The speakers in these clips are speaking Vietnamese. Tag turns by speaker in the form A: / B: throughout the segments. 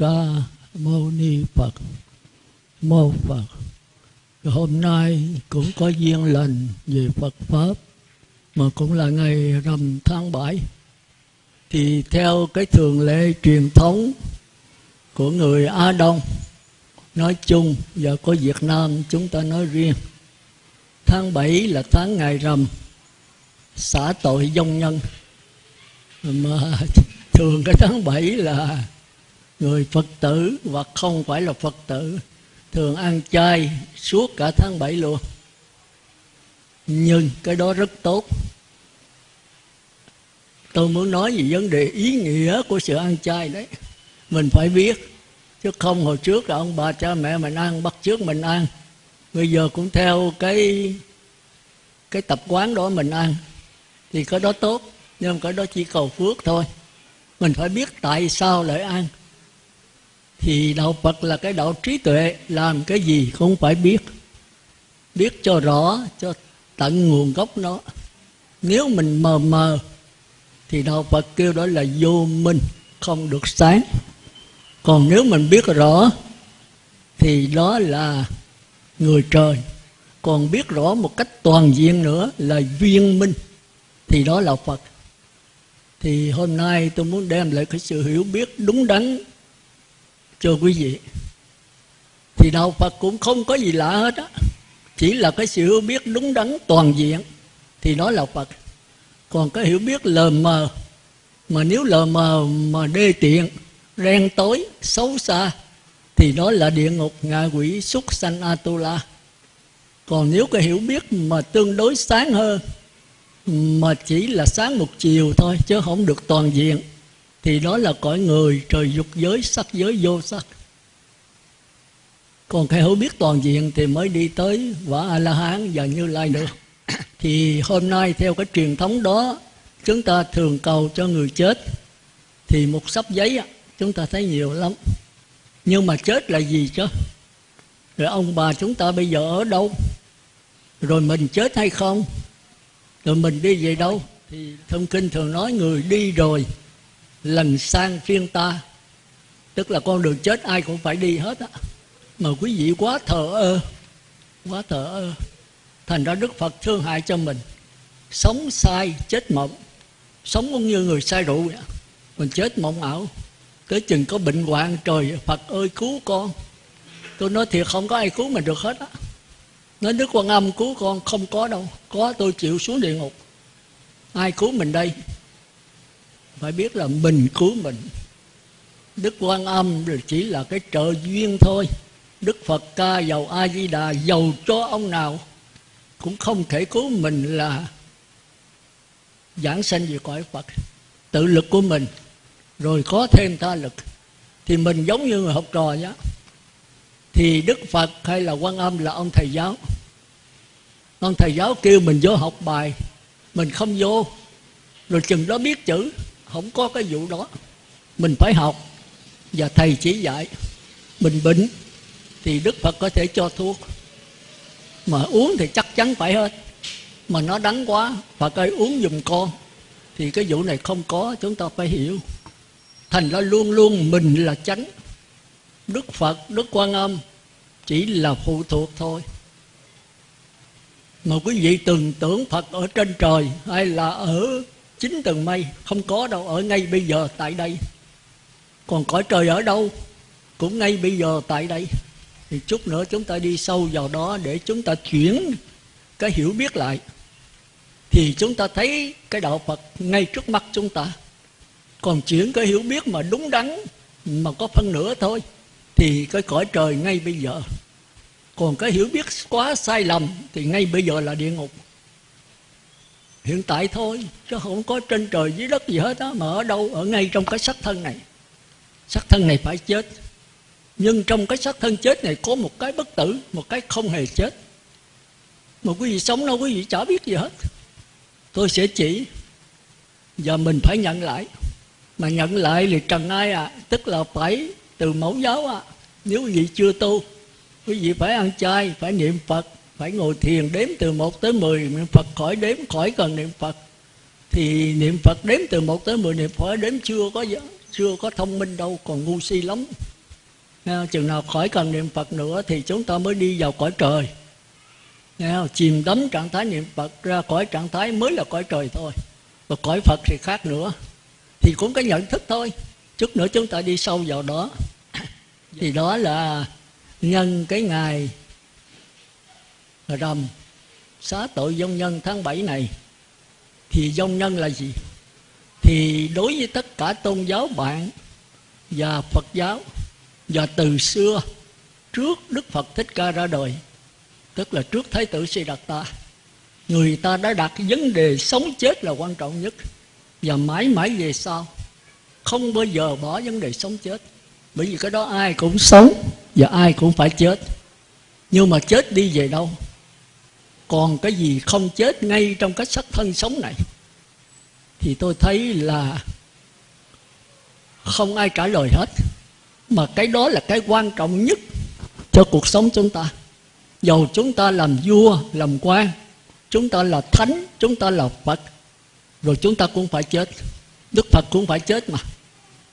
A: ca mâu ni phật. Mô phật. Hôm nay cũng có duyên lành về phật pháp, mà cũng là ngày rằm tháng 7 thì theo cái thường lệ truyền thống của người Á Đông, nói chung và có Việt Nam chúng ta nói riêng, tháng 7 là tháng ngày rằm, xả tội dông nhân. Mà thường cái tháng 7 là người Phật tử hoặc không phải là Phật tử thường ăn chay suốt cả tháng 7 luôn. Nhưng cái đó rất tốt. Tôi muốn nói về vấn đề ý nghĩa của sự ăn chay đấy. Mình phải biết, chứ không hồi trước là ông bà cha mẹ mình ăn, bắt trước mình ăn. Bây giờ cũng theo cái cái tập quán đó mình ăn. Thì cái đó tốt, nhưng cái đó chỉ cầu phước thôi. Mình phải biết tại sao lại ăn thì đạo phật là cái đạo trí tuệ, làm cái gì cũng phải biết. Biết cho rõ, cho tận nguồn gốc nó. Nếu mình mờ mờ, thì đạo phật kêu đó là vô minh, không được sáng. Còn nếu mình biết rõ, thì đó là người trời. Còn biết rõ một cách toàn diện nữa là viên minh, thì đó là phật. Thì hôm nay tôi muốn đem lại cái sự hiểu biết đúng đắn cho quý vị. Thì đạo phật cũng không có gì lạ hết á. Chỉ là cái sự hiểu biết đúng đắn toàn diện. Thì đó là phật. Còn cái hiểu biết lờ mờ, mà nếu lờ mờ mà đê tiện, ren tối, xấu xa, thì đó là địa ngục ngạ quỷ súc sanh atula. Còn nếu cái hiểu biết mà tương đối sáng hơn, mà chỉ là sáng một chiều thôi, chứ không được toàn diện thì đó là cõi người trời dục giới sắc giới vô sắc. Còn cái hiểu biết toàn diện thì mới đi tới quả a la hán và như lai được. Thì hôm nay theo cái truyền thống đó chúng ta thường cầu cho người chết. Thì một sắp giấy chúng ta thấy nhiều lắm. Nhưng mà chết là gì chứ? Rồi ông bà chúng ta bây giờ ở đâu? Rồi mình chết hay không? Rồi mình đi về đâu? Thì thông kinh thường nói người đi rồi lần sang phiên ta. Tức là con đường chết ai cũng phải đi hết á. Mà quý vị quá thờ ơ, quá thờ ơ. Thành ra đức phật thương hại cho mình. Sống sai, chết mộng. Sống cũng như người say rượu vậy mình chết mộng ảo. Tới chừng có bệnh hoạn trời, phật ơi, cứu con. Tôi nói thiệt, không có ai cứu mình được hết á. Nói đức quan âm cứu con, không có đâu. Có, tôi chịu xuống địa ngục. Ai cứu mình đây? Phải biết là mình cứu mình. Đức quan âm rồi chỉ là cái trợ duyên thôi. Đức phật ca giàu a di đà giàu cho ông nào cũng không thể cứu mình là giảng sanh về cõi phật. Tự lực của mình, rồi có thêm ta lực, thì mình giống như người học trò vậy thì đức phật hay là quan âm là ông thầy giáo. Ông thầy giáo kêu mình vô học bài, mình không vô. Rồi chừng đó biết chữ không có cái vụ đó. Mình phải học. Và thầy chỉ dạy. Mình bệnh thì đức phật có thể cho thuốc. Mà uống thì chắc chắn phải hết. Mà nó đắng quá, phật ơi, uống giùm con. Thì cái vụ này không có, chúng ta phải hiểu. Thành ra luôn luôn mình là chánh. Đức phật, đức quan âm chỉ là phụ thuộc thôi. Mà quý vị tưởng tưởng phật ở trên trời hay là ở chín tầng mây không có đâu, ở ngay bây giờ tại đây. Còn cõi trời ở đâu? Cũng ngay bây giờ tại đây. Thì chút nữa chúng ta đi sâu vào đó để chúng ta chuyển cái hiểu biết lại. Thì chúng ta thấy cái đạo phật ngay trước mắt chúng ta. Còn chuyển cái hiểu biết mà đúng đắn, mà có phân nửa thôi, thì cái cõi trời ngay bây giờ. Còn cái hiểu biết quá sai lầm thì ngay bây giờ là địa ngục hiện tại thôi, chứ không có trên trời dưới đất gì hết á, mà ở đâu, ở ngay trong cái sắc thân này. Sắc thân này phải chết. Nhưng trong cái xác thân chết này có một cái bất tử, một cái không hề chết. Mà quý vị sống đâu, quý vị chả biết gì hết. Tôi sẽ chỉ, và mình phải nhận lại. Mà nhận lại thì trần ai à? Tức là phải từ mẫu giáo à? Nếu quý vị chưa tu, quý vị phải ăn chay, phải niệm phật phải ngồi thiền đếm từ 1 tới 10 niệm phật khỏi đếm, khỏi cần niệm phật. Thì niệm phật đếm từ 1 tới 10 niệm phật đếm chưa có chưa có thông minh đâu, còn ngu si lắm. Chừng nào khỏi cần niệm phật nữa thì chúng ta mới đi vào cõi trời. Chìm đắm trạng thái niệm phật ra khỏi trạng thái mới là cõi trời thôi. Và cõi phật thì khác nữa. Thì cũng có nhận thức thôi. Chút nữa chúng ta đi sâu vào đó. Thì đó là nhân cái ngày rằm xá tội dông nhân tháng 7 này, thì dông nhân là gì? Thì đối với tất cả tôn giáo bạn và phật giáo và từ xưa trước đức phật thích ca ra đời, tức là trước thái tử si đạt ta, người ta đã đặt vấn đề sống chết là quan trọng nhất. Và mãi mãi về sau, không bao giờ bỏ vấn đề sống chết, bởi vì cái đó ai cũng sống và ai cũng phải chết. Nhưng mà chết đi về đâu? Còn cái gì không chết ngay trong cái sắc thân sống này, thì tôi thấy là không ai trả lời hết. Mà cái đó là cái quan trọng nhất cho cuộc sống chúng ta. Dầu chúng ta làm vua, làm quan, chúng ta là thánh, chúng ta là phật, rồi chúng ta cũng phải chết. Đức phật cũng phải chết mà.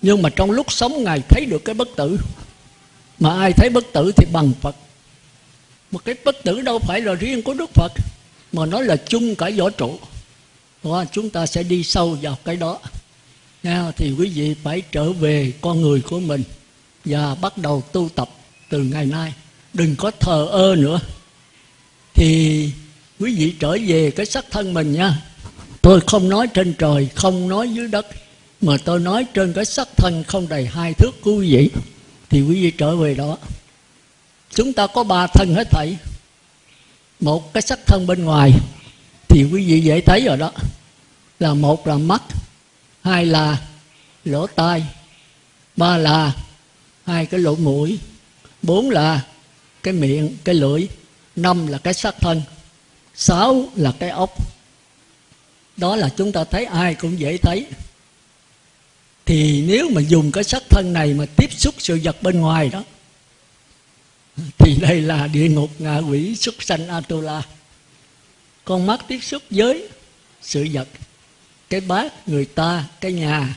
A: Nhưng mà trong lúc sống, ngài thấy được cái bất tử. Mà ai thấy bất tử thì bằng phật một cái bất tử đâu phải là riêng của đức phật mà nó là chung cả võ trụ. Đó, chúng ta sẽ đi sâu vào cái đó. Nha, thì quý vị phải trở về con người của mình và bắt đầu tu tập từ ngày nay. Đừng có thờ ơ nữa. Thì quý vị trở về cái sắc thân mình nha. Tôi không nói trên trời không nói dưới đất mà tôi nói trên cái sắc thân không đầy hai thước của quý vị. Thì quý vị trở về đó chúng ta có ba thân hết thảy. Một cái sắc thân bên ngoài, thì quý vị dễ thấy rồi đó. Là một là mắt, hai là lỗ tai, ba là hai cái lỗ mũi, bốn là cái miệng, cái lưỡi, năm là cái sắc thân, sáu là cái ốc. Đó là chúng ta thấy ai cũng dễ thấy. Thì nếu mà dùng cái sắc thân này mà tiếp xúc sự vật bên ngoài đó thì đây là địa ngục ngạ quỷ xuất sanh atula. Con mắt tiếp xúc với sự vật, cái bát người ta, cái nhà,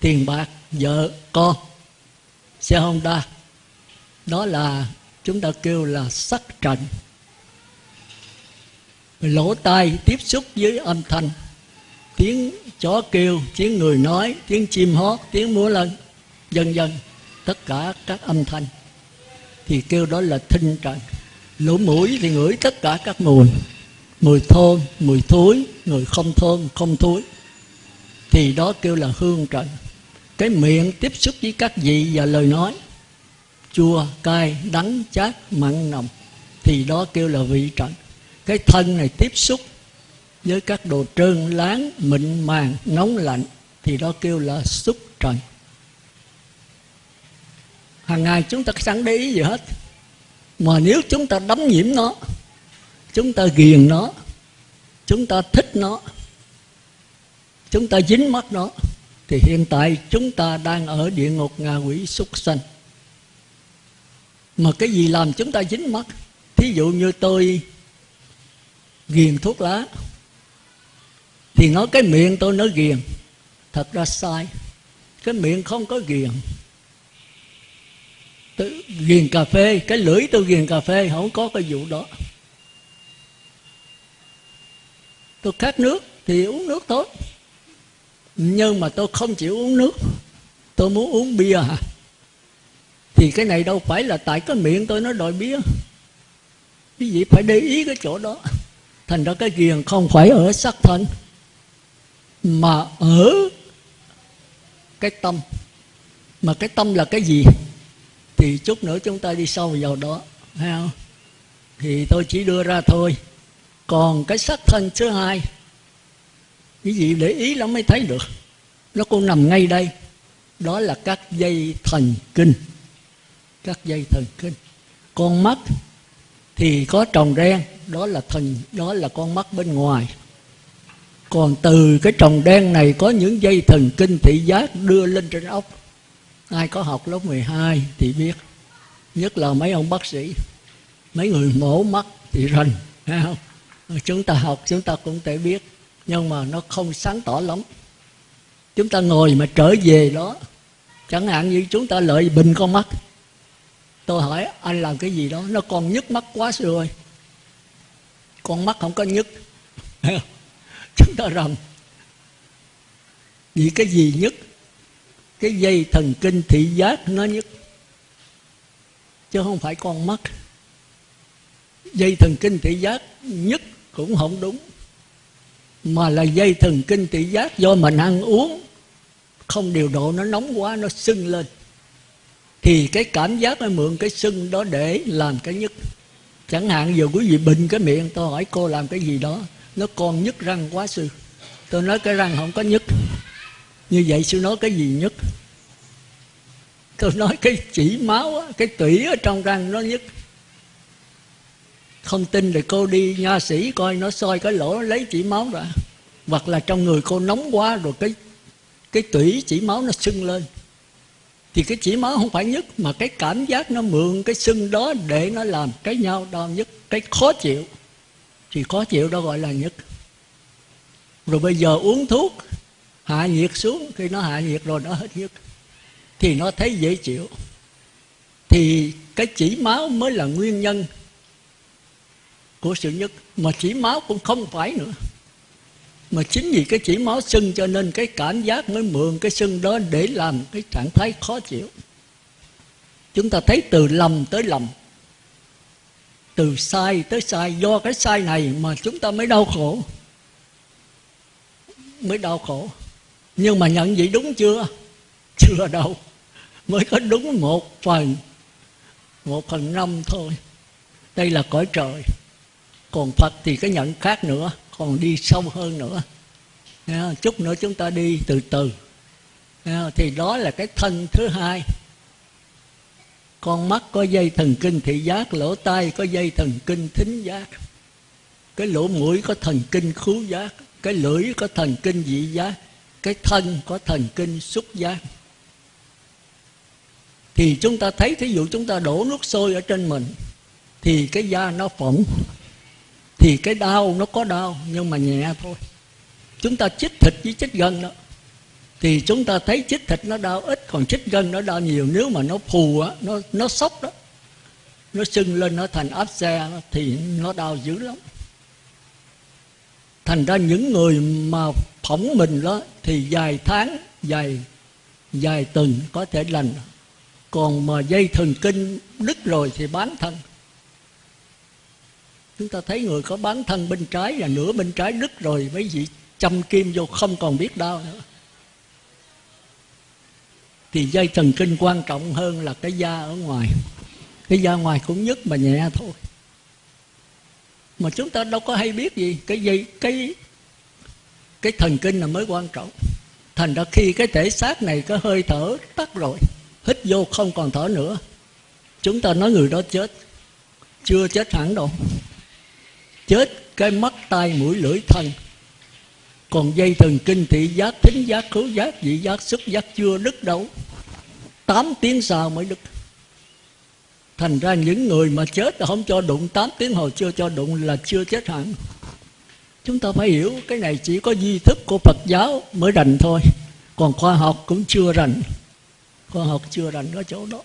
A: tiền bạc, vợ, con. Xe honda đó là chúng ta kêu là sắc trần. Lỗ tai tiếp xúc với âm thanh. Tiếng chó kêu, tiếng người nói, tiếng chim hót, tiếng múa lân vân vân tất cả các âm thanh thì kêu đó là thinh trần lỗ mũi thì ngửi tất cả các mùi. Mùi thơm, mùi thối người không thơm, không thối. Thì đó kêu là hương trần cái miệng tiếp xúc với các vị và lời nói. Chua, cay, đắng, chát, mặn, nồng. Thì đó kêu là vị trần cái thân này tiếp xúc với các đồ trơn láng, mịn màng, nóng lạnh. Thì đó kêu là xúc trần hàng ngày chúng ta chẳng để ý gì hết. Mà nếu chúng ta đắm nhiễm nó, chúng ta ghiền nó, chúng ta thích nó, chúng ta dính mắt nó, thì hiện tại chúng ta đang ở địa ngục ngạ quỷ súc sanh. Mà cái gì làm chúng ta dính mắt? Thí dụ như tôi ghiền thuốc lá, thì nói cái miệng tôi nói ghiền. Thật ra sai. Cái miệng không có ghiền tôi ghiền cà phê, cái lưỡi tôi ghiền cà phê, không có cái vụ đó. Tôi khát nước thì uống nước thôi. Nhưng mà tôi không chịu uống nước. Tôi muốn uống bia hả? Thì cái này đâu phải là tại cái miệng tôi nó đòi bia. Quý vị phải để ý cái chỗ đó. Thành ra cái ghiền không phải ở sắc thân, mà ở cái tâm. Mà cái tâm là cái gì? Thì chút nữa chúng ta đi sâu vào đó, thấy không? Thì tôi chỉ đưa ra thôi. Còn cái sắc thân thứ hai quý vị để ý lắm mới thấy được. Nó cũng nằm ngay đây. Đó là các dây thần kinh. Các dây thần kinh. Con mắt thì có tròng đen, đó là thần, đó là con mắt bên ngoài. Còn từ cái tròng đen này có những dây thần kinh thị giác đưa lên trên ốc ai có học lớp 12 thì biết. Nhất là mấy ông bác sĩ. Mấy người mổ mắt thì rành không? Chúng ta học, chúng ta cũng thể biết. Nhưng mà nó không sáng tỏ lắm. Chúng ta ngồi mà trở về đó. Chẳng hạn như chúng ta lợi bình con mắt. Tôi hỏi, anh làm cái gì đó? Nó còn nhức mắt quá rồi con mắt không có nhức. Chúng ta rằng vì cái gì nhất cái dây thần kinh thị giác nó nhất. Chứ không phải con mắt. Dây thần kinh thị giác nhất cũng không đúng. Mà là dây thần kinh thị giác do mình ăn uống, không điều độ nó nóng quá, nó sưng lên. Thì cái cảm giác nó mượn cái sưng đó để làm cái nhất. Chẳng hạn giờ quý vị bệnh cái miệng, tôi hỏi cô làm cái gì đó, nó còn nhức răng quá sư. Tôi nói cái răng không có nhức như vậy sư nói cái gì nhất? Tôi nói cái chỉ máu cái tủy ở trong răng nó nhất. Không tin thì cô đi nha sĩ coi nó soi cái lỗ lấy chỉ máu ra. Hoặc là trong người cô nóng quá rồi cái cái tủy chỉ máu nó sưng lên. Thì cái chỉ máu không phải nhất, mà cái cảm giác nó mượn cái sưng đó để nó làm cái nhau đau nhất, cái khó chịu. Thì khó chịu đó gọi là nhất. Rồi bây giờ uống thuốc hạ nhiệt xuống, khi nó hạ nhiệt rồi nó hết nhiệt thì nó thấy dễ chịu. Thì cái chỉ máu mới là nguyên nhân của sự nhất mà chỉ máu cũng không phải nữa. Mà chính vì cái chỉ máu sưng cho nên cái cảm giác mới mượn cái sưng đó để làm cái trạng thái khó chịu. Chúng ta thấy từ lầm tới lầm. Từ sai tới sai, do cái sai này mà chúng ta mới đau khổ. Mới đau khổ nhưng mà nhận vậy đúng chưa? Chưa đâu. Mới có đúng một phần một phần năm thôi. Đây là cõi trời. Còn phật thì cái nhận khác nữa, còn đi sâu hơn nữa. Chút nữa chúng ta đi từ từ. Thì đó là cái thân thứ hai. Con mắt có dây thần kinh thị giác, lỗ tai có dây thần kinh thính giác. Cái lỗ mũi có thần kinh khứu giác, cái lưỡi có thần kinh vị giác cái thân có thần kinh xúc giác thì chúng ta thấy, thí dụ chúng ta đổ nước sôi ở trên mình, thì cái da nó phỏng, thì cái đau nó có đau, nhưng mà nhẹ thôi. Chúng ta chích thịt với chích gân đó. Thì chúng ta thấy chích thịt nó đau ít, còn chích gân nó đau nhiều. Nếu mà nó phù á, nó nó sốc đó, nó sưng lên, nó thành áp xe, thì nó đau dữ lắm thành ra những người mà phỏng mình đó thì vài tháng vài vài tuần có thể lành. Còn mà dây thần kinh đứt rồi thì bán thân. Chúng ta thấy người có bán thân bên trái là nửa bên trái đứt rồi, mấy vị châm kim vô không còn biết đau nữa. Thì dây thần kinh quan trọng hơn là cái da ở ngoài. Cái da ngoài cũng nhất mà nhẹ thôi mà chúng ta đâu có hay biết gì. Cái dây, cái cái thần kinh là mới quan trọng. Thành ra khi cái thể xác này có hơi thở tắt rồi, hít vô không còn thở nữa, chúng ta nói người đó chết. Chưa chết hẳn đâu. Chết cái mắt, tai, mũi, lưỡi, thân. Còn dây thần kinh thị giác, thính giác, khứu giác vị giác, xúc giác chưa đứt đâu. Tám tiếng sau mới đứt thành ra những người mà chết là không cho đụng, tám tiếng hồi chưa cho đụng là chưa chết hẳn. Chúng ta phải hiểu, cái này chỉ có di thức của phật giáo mới rành thôi. Còn khoa học cũng chưa rành. Khoa học chưa rành ở chỗ đó.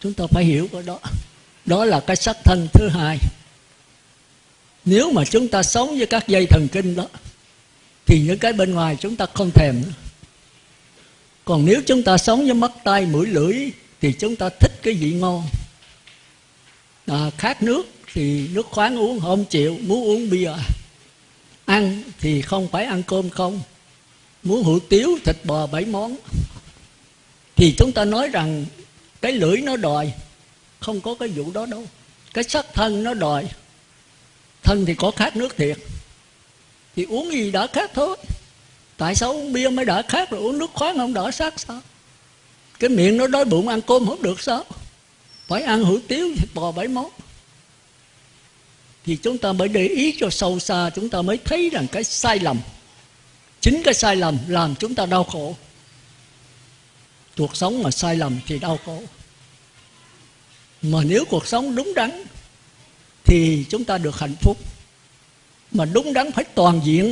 A: Chúng ta phải hiểu cái đó. Đó là cái sắc thân thứ hai. Nếu mà chúng ta sống với các dây thần kinh đó, thì những cái bên ngoài chúng ta không thèm nữa. Còn nếu chúng ta sống với mắt tay mũi, lưỡi thì chúng ta thích cái vị ngon. À, khát nước thì nước khoáng uống không chịu muốn uống bia. Ăn thì không phải ăn cơm không. Muốn hủ tiếu thịt bò bảy món. Thì chúng ta nói rằng cái lưỡi nó đòi không có cái vụ đó đâu. Cái sắc thân nó đòi. Thân thì có khát nước thiệt. Thì uống gì đã khát thôi. Tại sao uống bia mới đã khát rồi uống nước khoáng không đỡ sắc sao? Cái miệng nó đói bụng, ăn cơm không được sao? Phải ăn hủ tiếu thịt bò bảy món. Thì chúng ta mới để ý cho sâu xa, chúng ta mới thấy rằng cái sai lầm, chính cái sai lầm làm chúng ta đau khổ. Cuộc sống mà sai lầm thì đau khổ. Mà nếu cuộc sống đúng đắn, thì chúng ta được hạnh phúc. Mà đúng đắn phải toàn diện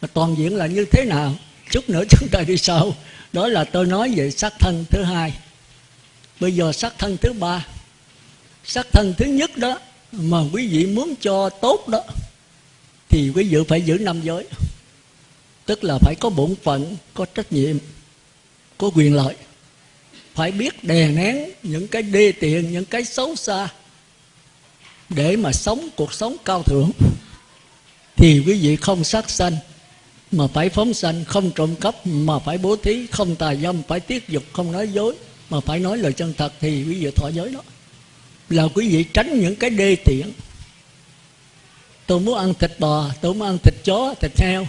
A: mà toàn diện là như thế nào? Chút nữa chúng ta đi sau đó là tôi nói về sắc thân thứ hai. Bây giờ sắc thân thứ ba. Sắc thân thứ nhất đó mà quý vị muốn cho tốt đó, thì quý vị phải giữ năm giới. Tức là phải có bổn phận, có trách nhiệm, có quyền lợi. Phải biết đè nén những cái đê tiện, những cái xấu xa để mà sống cuộc sống cao thượng. Thì quý vị không sát sanh mà phải phóng sanh, không trộm cắp, mà phải bố thí, không tà dâm, phải tiết dục, không nói dối. Mà phải nói lời chân thật thì quý vị thọ giới đó. Là quý vị tránh những cái đê tiện. Tôi muốn ăn thịt bò, tôi muốn ăn thịt chó, thịt heo.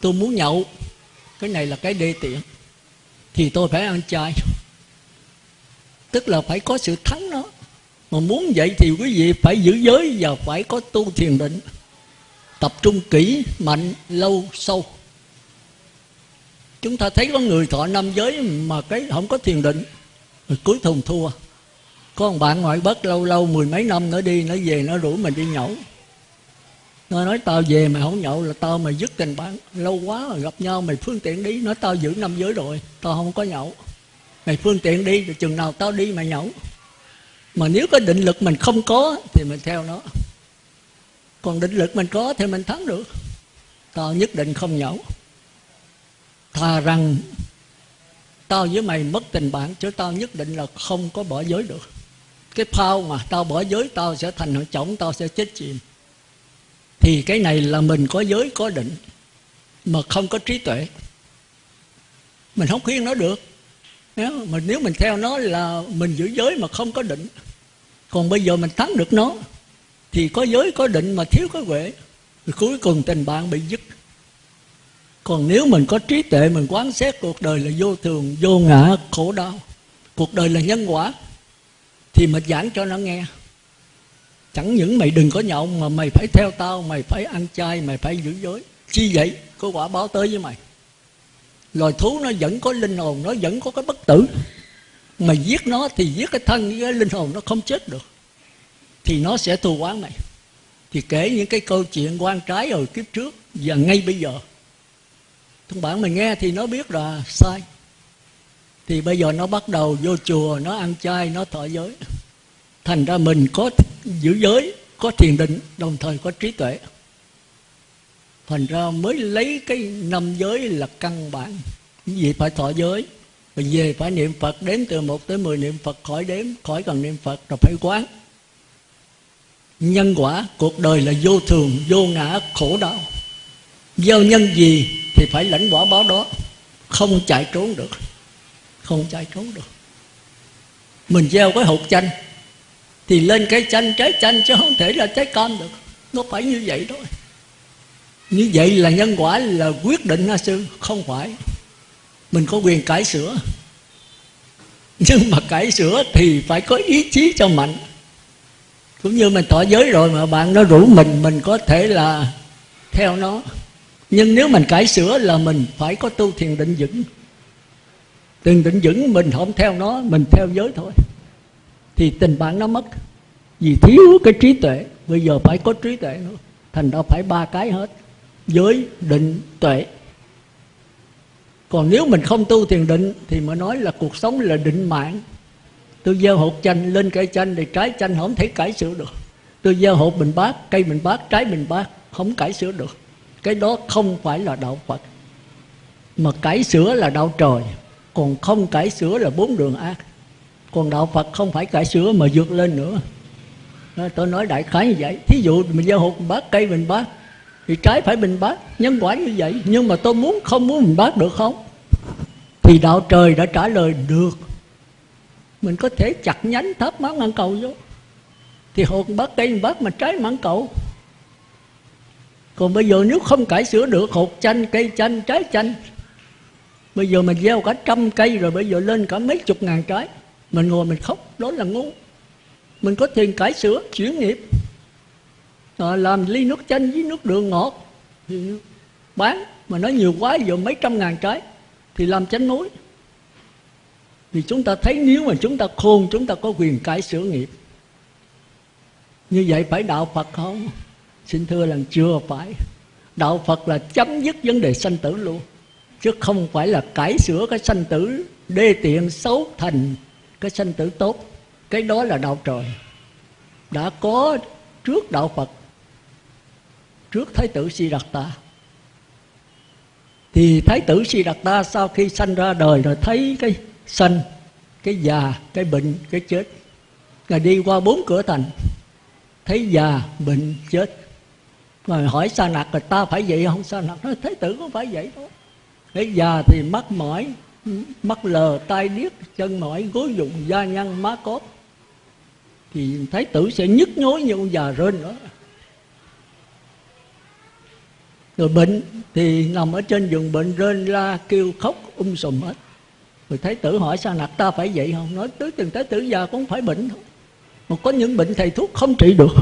A: Tôi muốn nhậu. Cái này là cái đê tiện. Thì tôi phải ăn chay. Tức là phải có sự thắng nó mà muốn vậy thì quý vị phải giữ giới và phải có tu thiền định tập trung kỹ, mạnh, lâu, sâu. Chúng ta thấy có người thọ năm giới mà cái không có thiền định, rồi cuối thùng thua. Có một bạn ngoại bất lâu lâu, mười mấy năm nữa đi, nó về nó rủ mình đi nhậu. Nó nói, tao về mày không nhậu là tao mày dứt tình bạn, lâu quá rồi gặp nhau, mày phương tiện đi. Nói, tao giữ năm giới rồi, tao không có nhậu. Mày phương tiện đi, rồi chừng nào tao đi mày nhậu. Mà nếu có định lực mình không có, thì mình theo nó còn định lực mình có thì mình thắng được. Tao nhất định không nhổ. thà rằng tao với mày mất tình bạn, chứ tao nhất định là không có bỏ giới được. Cái phao mà tao bỏ giới, tao sẽ thành hội chổng, tao sẽ chết chìm. Thì cái này là mình có giới, có định, mà không có trí tuệ. Mình không khuyên nó được. Nếu mà, nếu mình theo nó là mình giữ giới mà không có định, còn bây giờ mình thắng được nó thì có giới, có định mà thiếu, có huệ. Thì cuối cùng tình bạn bị dứt. Còn nếu mình có trí tuệ, mình quán xét cuộc đời là vô thường, vô ngã, khổ đau, cuộc đời là nhân quả, thì mình giảng cho nó nghe. Chẳng những mày đừng có nhậu mà mày phải theo tao, mày phải ăn chay, mày phải giữ giới. Chi vậy? Có quả báo tới với mày. Loài thú nó vẫn có linh hồn, nó vẫn có cái bất tử. Mà giết nó thì giết cái thân với cái linh hồn nó không chết được thì nó sẽ thù quán này thì kể những cái câu chuyện quan trái ở kiếp trước và ngay bây giờ. Thông bản mình nghe thì nó biết là sai. Thì bây giờ nó bắt đầu vô chùa, nó ăn chay, nó thọ giới. Thành ra mình có giữ giới, có thiền định, đồng thời có trí tuệ. Thành ra mới lấy cái năm giới là căn bản. Vì phải thọ giới mình về phải niệm phật, đếm từ một tới mười niệm phật, khỏi đếm, khỏi cần niệm phật, rồi phải quán nhân quả, cuộc đời là vô thường, vô ngã, khổ đau. Gieo nhân gì thì phải lãnh quả báo đó. Không chạy trốn được. Không chạy trốn được. Mình gieo cái hột chanh thì lên cái chanh, trái chanh chứ không thể là trái cam được. Nó phải như vậy thôi. Như vậy là nhân quả là quyết định na sư, không phải. Mình có quyền cải sửa. Nhưng mà cải sửa thì phải có ý chí cho mạnh cũng như mình tỏ giới rồi mà bạn nó rủ mình mình có thể là theo nó. Nhưng nếu mình cải sửa là mình phải có tu thiền định vững. Thiền định vững mình không theo nó, mình theo giới thôi. Thì tình bạn nó mất. Vì thiếu cái trí tuệ. Bây giờ phải có trí tuệ nữa. Thành ra phải ba cái hết. Giới, định, tuệ. Còn nếu mình không tu thiền định thì mới nói là cuộc sống là định mạng tôi gieo hột chanh lên cây chanh thì trái chanh không thể cải sửa được. Tôi gieo hột mình bát cây mình bát trái mình bát không cải sửa được. Cái đó không phải là đạo phật. Mà cải sửa là đạo trời, còn không cải sửa là bốn đường ác. Còn đạo phật không phải cải sửa mà vượt lên nữa. À, tôi nói đại khái như vậy. Thí dụ mình gieo hột mình bát cây mình bát thì trái phải bình bát nhân quả như vậy. Nhưng mà tôi muốn không muốn mình bát được không? Thì đạo trời đã trả lời, được mình có thể chặt nhánh thấp máng mãn cầu vô. Thì hột bát cây bát mà trái mãn cầu. Còn bây giờ nếu không cải sửa được hột chanh cây chanh trái chanh bây giờ mình gieo cả trăm cây rồi bây giờ lên cả mấy chục ngàn trái mình ngồi mình khóc đó là ngu. Mình có tiền cải sửa chuyển nghiệp. À, làm ly nước chanh với nước đường ngọt thì bán. Mà nó nhiều quá giờ mấy trăm ngàn trái thì làm chanh núi thì chúng ta thấy nếu mà chúng ta khôn, chúng ta có quyền cải sửa nghiệp. Như vậy phải đạo phật không? Xin thưa là chưa phải. Đạo phật là chấm dứt vấn đề sanh tử luôn. Chứ không phải là cải sửa cái sanh tử, đê tiện xấu thành cái sanh tử tốt. Cái đó là đạo trời. Đã có trước đạo phật, trước thái tử si đạt ta thì thái tử si đạt ta sau khi sanh ra đời rồi thấy cái sanh, cái già, cái bệnh, cái chết. Ngài đi qua bốn cửa thành, thấy già, bệnh, chết. Rồi hỏi sa nặc là, ta phải vậy không? Sa nặc nói, thế tử có phải vậy đâu thấy già thì mắt mỏi, mắt lờ, tai điếc, chân mỏi, gối dụng da nhăn, má cốt thì thái tử sẽ nhức nhối như ông già rên đó. Rồi bệnh thì nằm ở trên giường bệnh rên la kêu khóc um sùm hết rồi thái tử hỏi sao nặc, ta phải vậy không? Nói, tới từng thái tử già cũng phải bệnh thôi. Mà có những bệnh thầy thuốc không trị được.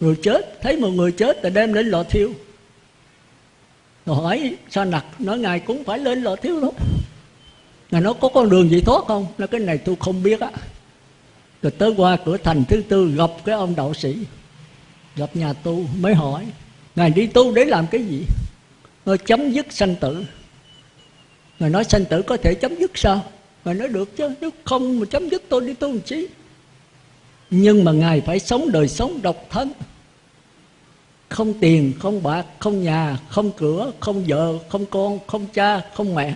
A: Rồi chết, thấy một người chết thì đem lên lò thiêu. Rồi hỏi sao nặc, nói ngài cũng phải lên lò thiêu thôi ngài nói, có con đường gì thoát không? Nói, cái này tôi không biết á. Rồi tới qua cửa thành thứ tư, gặp cái ông đạo sĩ, gặp nhà tu, mới hỏi, ngài đi tu để làm cái gì? Ngài chấm dứt sanh tử ngài nói sanh tử có thể chấm dứt sao? Ngài nói được chứ, nếu không mà chấm dứt tôi đi tu làm chi? Nhưng mà ngài phải sống đời sống độc thân. Không tiền, không bạc, không nhà, không cửa, không vợ, không con, không cha, không mẹ.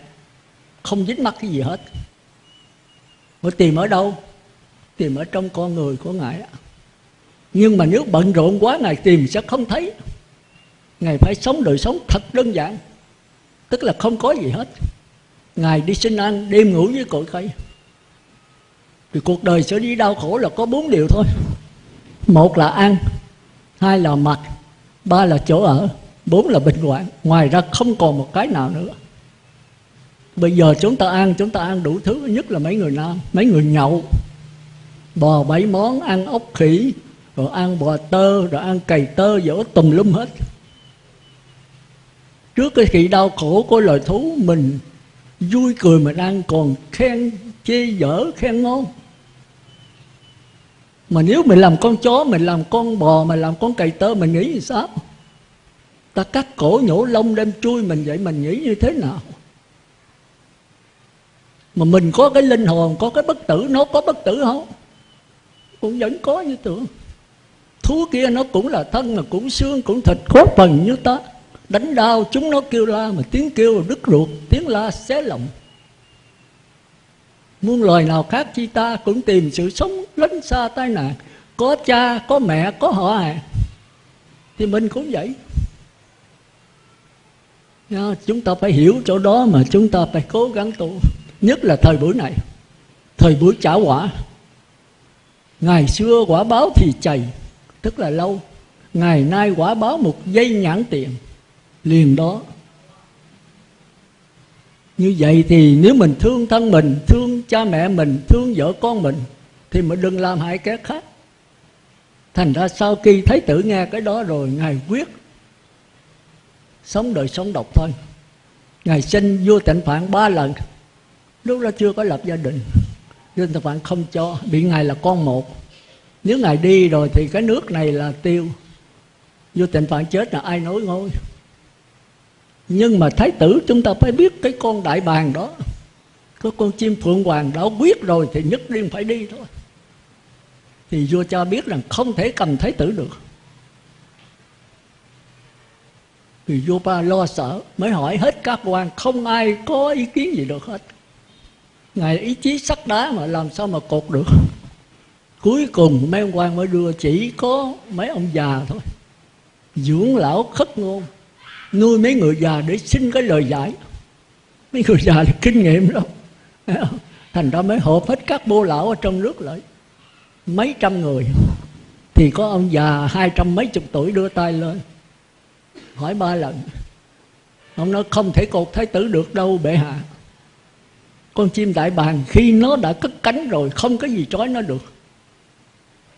A: Không dính mắc cái gì hết. Mà tìm ở đâu? Tìm ở trong con người của ngài nhưng mà nếu bận rộn quá, ngài tìm sẽ không thấy. Ngài phải sống đời sống thật đơn giản. Tức là không có gì hết ngài đi sinh ăn, đêm ngủ với cội cây thì cuộc đời sẽ đi đau khổ là có bốn điều thôi. Một là ăn, hai là mặc, ba là chỗ ở, bốn là bệnh hoạn. Ngoài ra không còn một cái nào nữa. Bây giờ chúng ta ăn, chúng ta ăn đủ thứ, nhất là mấy người nam, mấy người nhậu. Bò bảy món, ăn ốc khỉ, rồi ăn bò tơ, rồi ăn cày tơ dỗ tùm lum hết. Trước cái sự đau khổ của loài thú mình vui cười mình ăn còn khen chê dở, khen ngon. Mà nếu mình làm con chó, mình làm con bò, mình làm con cày tơ, mình nghĩ như sao? Ta cắt cổ nhổ lông đem chui mình vậy, mình nghĩ như thế nào? Mà mình có cái linh hồn, có cái bất tử, nó có bất tử không? Cũng vẫn có như tưởng. Thú kia nó cũng là thân, mà cũng xương, cũng thịt có phần như ta đánh đau chúng nó kêu la mà tiếng kêu đứt ruột, tiếng la xé lộng muôn loài nào khác chi ta cũng tìm sự sống lánh xa tai nạn. Có cha, có mẹ, có họ hàng thì mình cũng vậy. Chúng ta phải hiểu chỗ đó mà chúng ta phải cố gắng tu. Nhất là thời buổi này. Thời buổi trả quả. Ngày xưa quả báo thì chày, tức là lâu. Ngày nay quả báo một giây nhãn tiền liền đó. Như vậy thì nếu mình thương thân mình, thương cha mẹ mình, thương vợ con mình, thì mình đừng làm hại kẻ khác. Thành ra sau khi thấy tử nghe cái đó rồi, ngài quyết sống đời sống độc thân. Ngài sinh vua tịnh phạn ba lần. Lúc đó chưa có lập gia đình, vua tịnh phạn không cho, bị ngài là con một. Nếu ngài đi rồi thì cái nước này là tiêu. Vua tịnh phạn chết là ai nối ngôi? Nhưng mà thái tử chúng ta phải biết cái con đại bàng đó. Có con chim phượng hoàng đã quyết rồi thì nhất định phải đi thôi. Thì vua cha biết rằng không thể cầm thái tử được. Thì vua ba lo sợ, mới hỏi hết các quan, không ai có ý kiến gì được hết. Ngài ý chí sắt đá mà làm sao mà cột được. Cuối cùng mấy ông quan mới đưa chỉ có mấy ông già thôi. Dưỡng lão khất ngôn nuôi mấy người già để xin cái lời giải. Mấy người già là kinh nghiệm đó thành ra mới họp hết các bô lão ở trong nước lại. Mấy trăm người. Thì có ông già hai trăm mấy chục tuổi đưa tay lên. Hỏi ba lần. Ông nói, không thể cột thái tử được đâu, bệ hạ. Con chim đại bàng khi nó đã cất cánh rồi, không có gì trói nó được.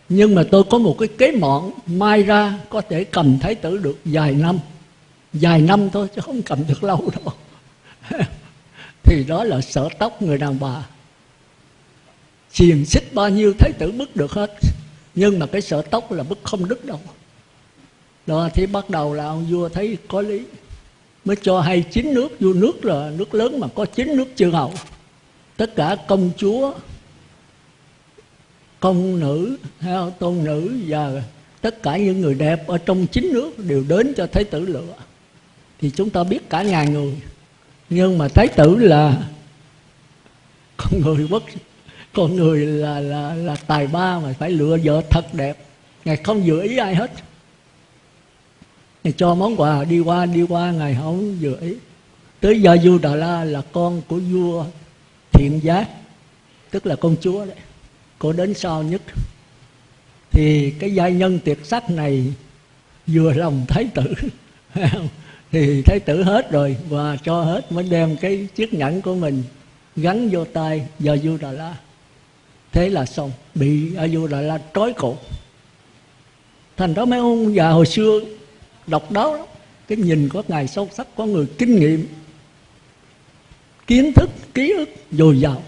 A: Nhưng mà tôi có một cái kế mọn, mai ra có thể cầm thái tử được vài năm vài năm thôi chứ không cầm được lâu đâu. Thì đó là sở tóc người đàn bà. Xiềng xích bao nhiêu thái tử bức được hết. Nhưng mà cái sở tóc là bức không đứt đâu. Đó, thì bắt đầu là ông vua thấy có lý. Mới cho hay chín nước. Vua nước là nước lớn mà có chín nước chư hầu. Tất cả công chúa, công nữ tôn nữ và tất cả những người đẹp ở trong chính nước đều đến cho thái tử lựa thì chúng ta biết cả ngàn người. Nhưng mà thái tử là con người bất con người là là là tài ba mà phải lựa vợ thật đẹp. Ngài không dự ý ai hết. Ngài cho món quà đi qua đi qua, ngài không dự ý. Tới giờ vua đà la là con của vua thiện giác tức là con chúa đấy. Cô đến sau nhất? Thì cái giai nhân tuyệt sắc này vừa lòng thái tử. thì thái tử hết rồi và cho hết mới đem cái chiếc nhẫn của mình gắn vô tay do vua đà la thế là xong, bị a vua đà la trói cổ. Thành đó mấy ông già hồi xưa độc đáo lắm. Cái nhìn của ngài sâu sắc, có người kinh nghiệm, kiến thức, ký ức dồi dào.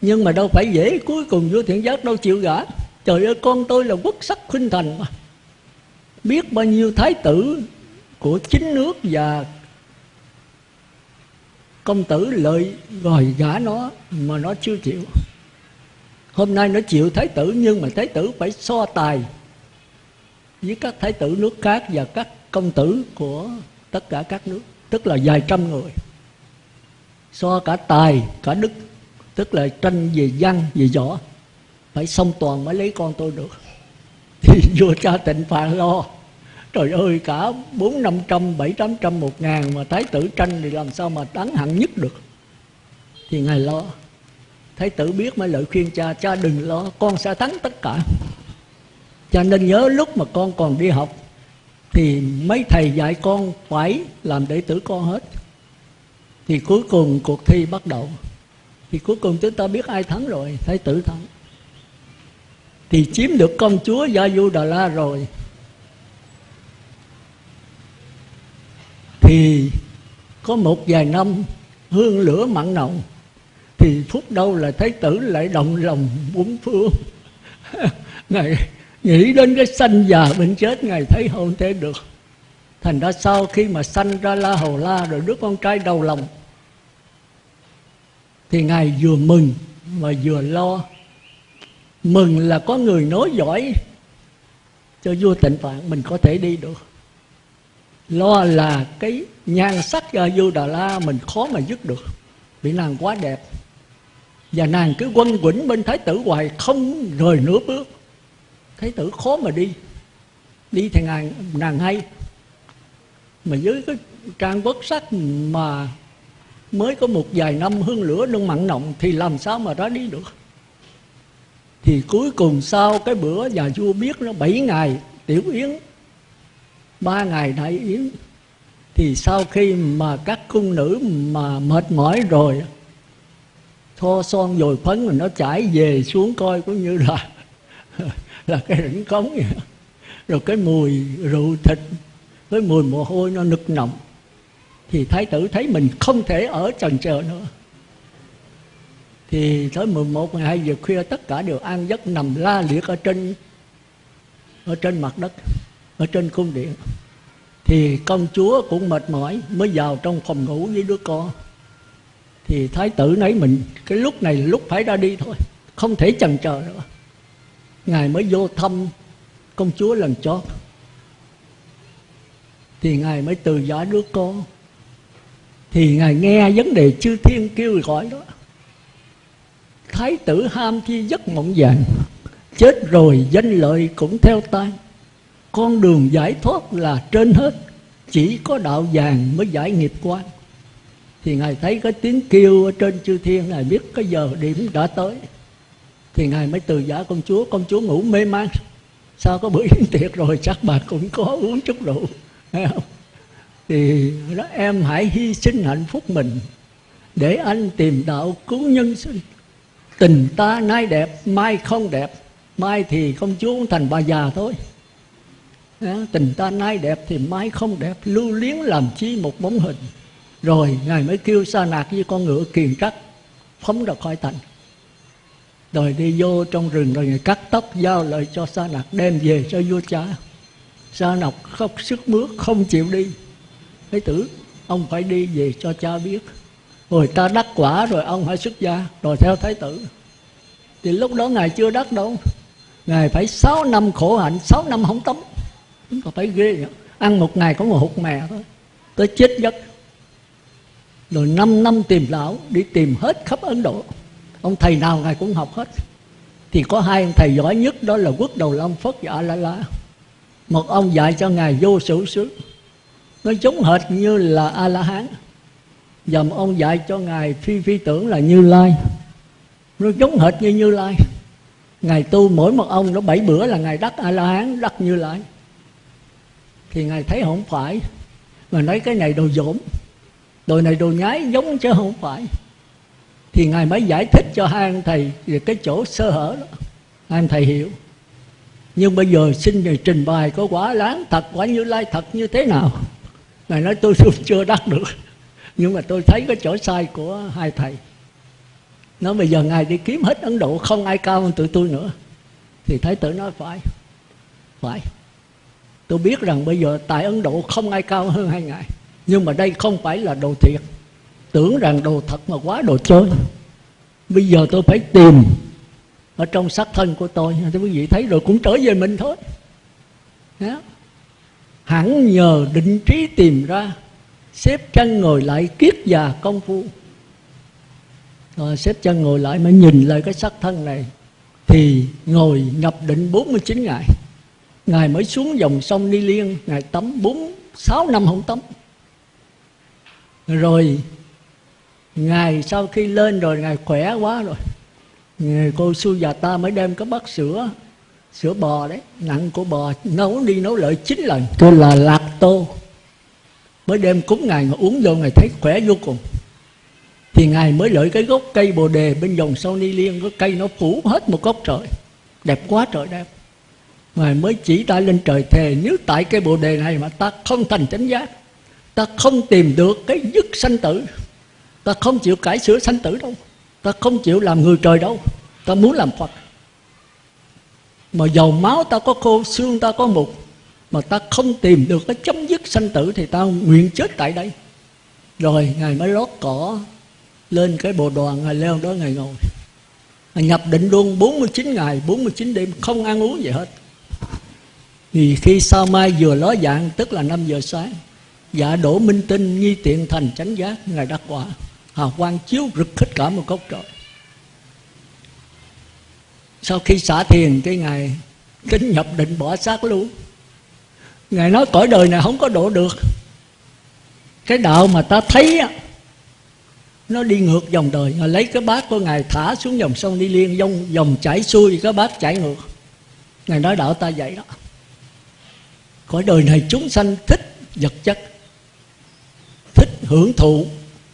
A: Nhưng mà đâu phải dễ, cuối cùng vua thiện giác đâu chịu gả. Trời ơi, con tôi là quốc sắc khuynh thành mà. Biết bao nhiêu thái tử của chính nước và công tử lợi gọi gả nó mà nó chưa chịu. Hôm nay nó chịu thái tử, nhưng mà thái tử phải so tài với các thái tử nước khác và các công tử của tất cả các nước, tức là vài trăm người. So cả tài, cả đức, tức là tranh về văn, về võ. Phải xong toàn mới lấy con tôi được. Thì vua cha tịnh phạn lo trời ơi, cả bốn năm trăm, bảy tám trăm, một ngàn mà thái tử tranh thì làm sao mà tán hạng nhất được? Thì ngài lo. Thái tử biết mới lợi khuyên cha cha đừng lo, con sẽ thắng tất cả. Cho nên nhớ lúc mà con còn đi học thì mấy thầy dạy con phải làm đệ tử con hết. Thì cuối cùng cuộc thi bắt đầu. Thì cuối cùng chúng ta biết ai thắng rồi, thái tử thắng. Thì chiếm được công chúa gia du đà la rồi. Thì có một vài năm hương lửa mặn nồng, thì phút đâu là thái tử lại động lòng bốn phương. Ngài nghĩ đến cái sanh già bệnh chết, ngài thấy không thể được. Thành ra sau khi mà sanh ra la hầu la rồi đứa con trai đầu lòng, thì ngài vừa mừng mà vừa lo. Mừng là có người nói giỏi cho vua tịnh phạn mình có thể đi được lo là cái nhan sắc cho vua đà la mình khó mà dứt được. Vì nàng quá đẹp. Và nàng cứ quân quẩn bên thái tử hoài, không rời nửa bước. Thái tử khó mà đi. Đi thì nàng nàng hay. Mà dưới cái trang bất sắc mà mới có một vài năm hương lửa nung mặn nồng thì làm sao mà đó đi được? Thì cuối cùng sau cái bữa nhà vua biết nó bảy ngày, tiểu yến ba ngày đại yến thì sau khi mà các cung nữ mà mệt mỏi rồi thoa son dồi phấn rồi nó chảy về xuống coi cũng như là là cái rỉnh cống vậy. Rồi cái mùi rượu thịt với mùi mồ hôi nó nực nồng thì thái tử thấy mình không thể ở trần chờ nữa. Thì tới 11, 12 giờ khuya tất cả đều an giấc nằm la liệt ở trên ở trên mặt đất ở trên cung điện. Thì công chúa cũng mệt mỏi, mới vào trong phòng ngủ với đứa con. Thì thái tử nấy mình, cái lúc này lúc phải ra đi thôi, không thể chần chờ nữa. Ngài mới vô thăm công chúa lần chót. Thì ngài mới từ giả đứa con. Thì ngài nghe vấn đề chư thiên kêu gọi đó. Thái tử ham thi giấc mộng vàng, chết rồi danh lợi cũng theo tan con đường giải thoát là trên hết. Chỉ có đạo vàng mới giải nghiệp quan. Thì ngài thấy cái tiếng kêu ở trên chư thiên, ngài biết cái giờ điểm đã tới. Thì ngài mới từ giả công chúa công chúa ngủ mê man. Sao có bữa yến tiệc rồi, chắc bà cũng có uống chút rượu. Thấy không? Thì đó em hãy hy sinh hạnh phúc mình để anh tìm đạo cứu nhân sinh. Tình ta nay đẹp, mai không đẹp. Mai thì công chúa cũng thành bà già thôi tình ta nay đẹp thì mai không đẹp. Lưu liếng làm chi một bóng hình. Rồi, ngài mới kêu sa nạc với con ngựa kiền trắc, phóng ra khỏi thành. Rồi đi vô trong rừng, rồi ngài cắt tóc giao lời cho sa nạc, đem về cho vua cha. Sa nạc khóc sức mướt, không chịu đi. Thái tử, ông phải đi về cho cha biết. Rồi ta đắc quả rồi ông hãy xuất gia. Rồi theo thái tử. Thì lúc đó ngài chưa đắc đâu. Ngài phải 6 năm khổ hạnh 6 năm không tắm chúng ta thấy ghê nhỉ ăn một ngày có một hụt mè thôi. Tới chết giấc. Rồi 5 năm tìm lão, đi tìm hết khắp ấn độ. Ông thầy nào ngài cũng học hết. Thì có hai ông thầy giỏi nhất, đó là quốc đầu long phất và a la la một ông dạy cho ngài vô sự xứ nó giống hệt như là a la hán và một ông dạy cho ngài phi phi tưởng là như lai. Nó giống hệt như như lai. Ngài tu mỗi một ông, nó bảy bữa là ngài đắc a la hán đắc như lai thì ngài thấy không phải. Mà nói cái này đồ dỗm. Đồ này đồ nhái giống chứ không phải. Thì ngài mới giải thích cho hai anh thầy về cái chỗ sơ hở đó. Hai anh thầy hiểu. Nhưng bây giờ xin ngài trình bày có quả láng thật quả như lai thật như thế nào. Ngài nói tôi chưa đắc được. Nhưng mà tôi thấy cái chỗ sai của hai thầy. Nó bây giờ ngài đi kiếm hết ấn độ, không ai cao hơn tụi tôi nữa. Thì thái tử nói phải. Phải tôi biết rằng bây giờ tại ấn độ không ai cao hơn hai ngài. Nhưng mà đây không phải là đồ thiệt. Tưởng rằng đồ thật mà quá đồ chơi. Bây giờ tôi phải tìm ở trong xác thân của tôi. Thì quý vị thấy rồi cũng trở về mình thôi. Đó. hẳn nhờ định trí tìm ra, xếp chân ngồi lại kiết già công phu. Rồi xếp chân ngồi lại mới nhìn lại cái xác thân này, thì ngồi nhập định 49 ngày. Ngài mới xuống dòng sông Ni Liên Ngài tắm 4, 6 năm không tắm. Rồi Ngài sau khi lên rồi Ngài khỏe quá rồi. Ngài cô Su già ta mới đem cái bát sữa Sữa bò đấy Nặng của bò nấu đi nấu lại chín lần Tôi là lạc tô. Mới đem cúng Ngài mà uống vô Ngài thấy khỏe vô cùng. Thì Ngài mới lợi cái gốc cây bồ đề Bên dòng sông Ni Liên Cái cây nó phủ hết một gốc trời. Đẹp quá trời đẹp. Ngài mới chỉ ta lên trời thề, Nếu tại cái bồ đề này mà ta không thành chánh giác, Ta không tìm được cái dứt sanh tử, Ta không chịu cải sửa sanh tử đâu, Ta không chịu làm người trời đâu, Ta muốn làm Phật. Mà dầu máu ta có khô, Xương ta có mục, Mà ta không tìm được cái chấm dứt sanh tử Thì ta nguyện chết tại đây. Rồi Ngài mới lót cỏ Lên cái bộ đoàn, Ngài leo đó Ngài ngồi. Ngài nhập định luôn 49 ngày 49 đêm, không ăn uống gì hết thì khi sao mai vừa ló dạng, tức là 5 giờ sáng dạ đổ minh tinh nghi tiện thành chánh giác ngài đắc quả, hào quang chiếu rực hết cả một góc trời. Sau khi xả thiền, cái ngày kính nhập định bỏ xác luôn. Ngài nói, cõi đời này không có độ được. Cái đạo mà ta thấy á, nó đi ngược dòng đời. Ngài lấy cái bát của ngài thả xuống dòng sông đi liên, dòng dòng chảy xuôi, cái bát chảy ngược. Ngài nói, đạo ta vậy đó cõi đời này chúng sanh thích vật chất thích hưởng thụ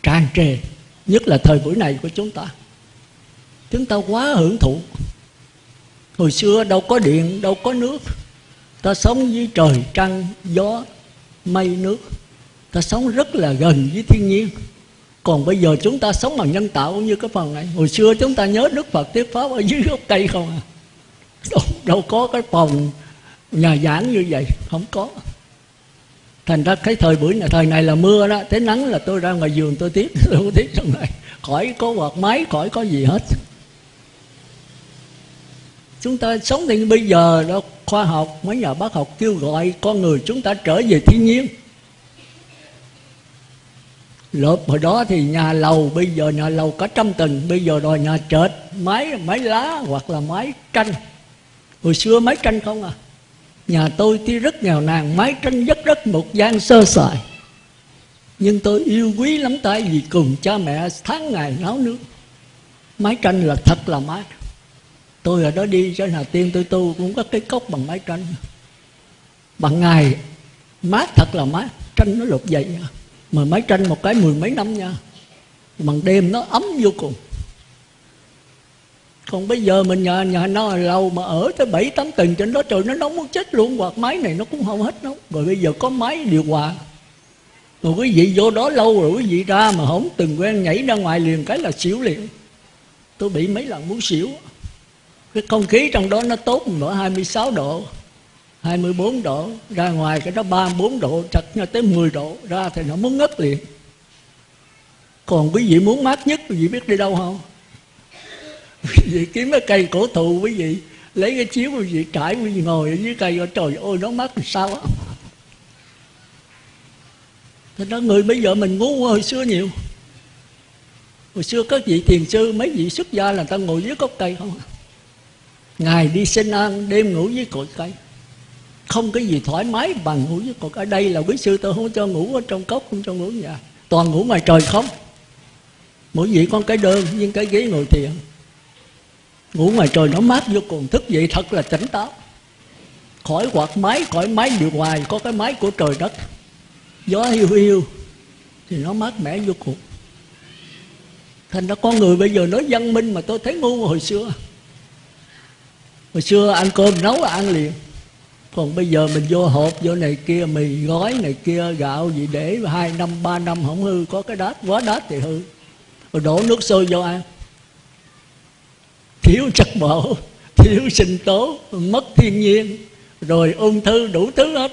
A: tràn trề nhất là thời buổi này của chúng ta. Chúng ta quá hưởng thụ. Hồi xưa đâu có điện đâu có nước. Ta sống với trời trăng gió mây nước. Ta sống rất là gần với thiên nhiên. Còn bây giờ chúng ta sống bằng nhân tạo như cái phần này. Hồi xưa chúng ta nhớ đức phật thuyết pháp ở dưới gốc cây không à? Đâu, đâu có cái phòng nhà giảng như vậy, không có. Thành ra cái thời buổi này, thời này là mưa đó, tới nắng là tôi ra ngoài giường tôi tiếp, tôi không tiếp trong này. Khỏi có quạt máy, khỏi có gì hết. Chúng ta sống thì bây giờ đó, khoa học, mấy nhà bác học kêu gọi con người chúng ta trở về thiên nhiên. Lợp hồi đó thì nhà lầu, bây giờ nhà lầu cả trăm tầng, bây giờ đòi nhà trệt, máy máy lá hoặc là máy tranh. Hồi xưa máy tranh không à. Nhà tôi tuy rất nghèo nàn, Mái tranh rất rất một gian sơ sài. Nhưng tôi yêu quý lắm tại vì cùng cha mẹ tháng ngày nấu nước. Mái tranh là thật là mát Tôi ở đó đi, cho Hà Tiên tôi tu cũng có cái cốc bằng mái tranh. Bằng ngày mát thật là mát Tranh nó lột dậy. Mà mái tranh một cái mười mấy năm nha. Bằng đêm nó ấm vô cùng còn bây giờ mình nhà nhà nó lâu mà ở tới bảy, tám tầng trên đó trời nó nóng muốn chết luôn. Hoặc máy này nó cũng không hết nóng rồi bây giờ có máy điều hòa. Rồi quý vị vô đó lâu rồi quý vị ra mà không từng quen nhảy ra ngoài liền cái là xỉu liền. Tôi bị mấy lần muốn xỉu. Cái không khí trong đó nó tốt mở 26 độ 24 độ. Ra ngoài cái đó 34 độ, chặt nhau tới 10 độ. Ra thì nó muốn ngất liền. Còn quý vị muốn mát nhất, quý vị biết đi đâu không? quý vị kiếm cái cây cổ thụ quý vị, lấy cái chiếu quý vị trải quý vị ngồi ở dưới cây trời ơi, nó mát làm sao á. Thế đó, người bây giờ mình ngu hồi xưa nhiều. Hồi xưa các vị thiền sư, Mấy vị xuất gia là ta ngồi dưới gốc cây không à. Ngày đi sinh ăn Đêm ngủ dưới cội cây. Không cái gì thoải mái bằng ngủ dưới cội Ở đây là quý sư tôi không cho ngủ ở trong cốc, Không cho ngủ nhà. Toàn ngủ ngoài trời không. Mỗi vị con cái đơn, Nhưng cái ghế ngồi thiền. Ngủ ngoài trời nó mát vô cùng. Thức dậy thật là tỉnh táo. Khỏi quạt máy, khỏi máy điều hòa Có cái máy của trời đất. Gió hiu hiu Thì nó mát mẻ vô cùng. Thành ra con người bây giờ nói văn minh Mà tôi thấy ngu hồi xưa. Hồi xưa ăn cơm nấu ăn liền. Còn bây giờ mình vô hộp Vô này kia mì gói này kia Gạo gì để hai năm ba năm không hư Có cái đát quá đát thì hư. Rồi đổ nước sôi vô ăn. Thiếu chất bổ Thiếu sinh tố Mất thiên nhiên Rồi ung thư đủ thứ hết.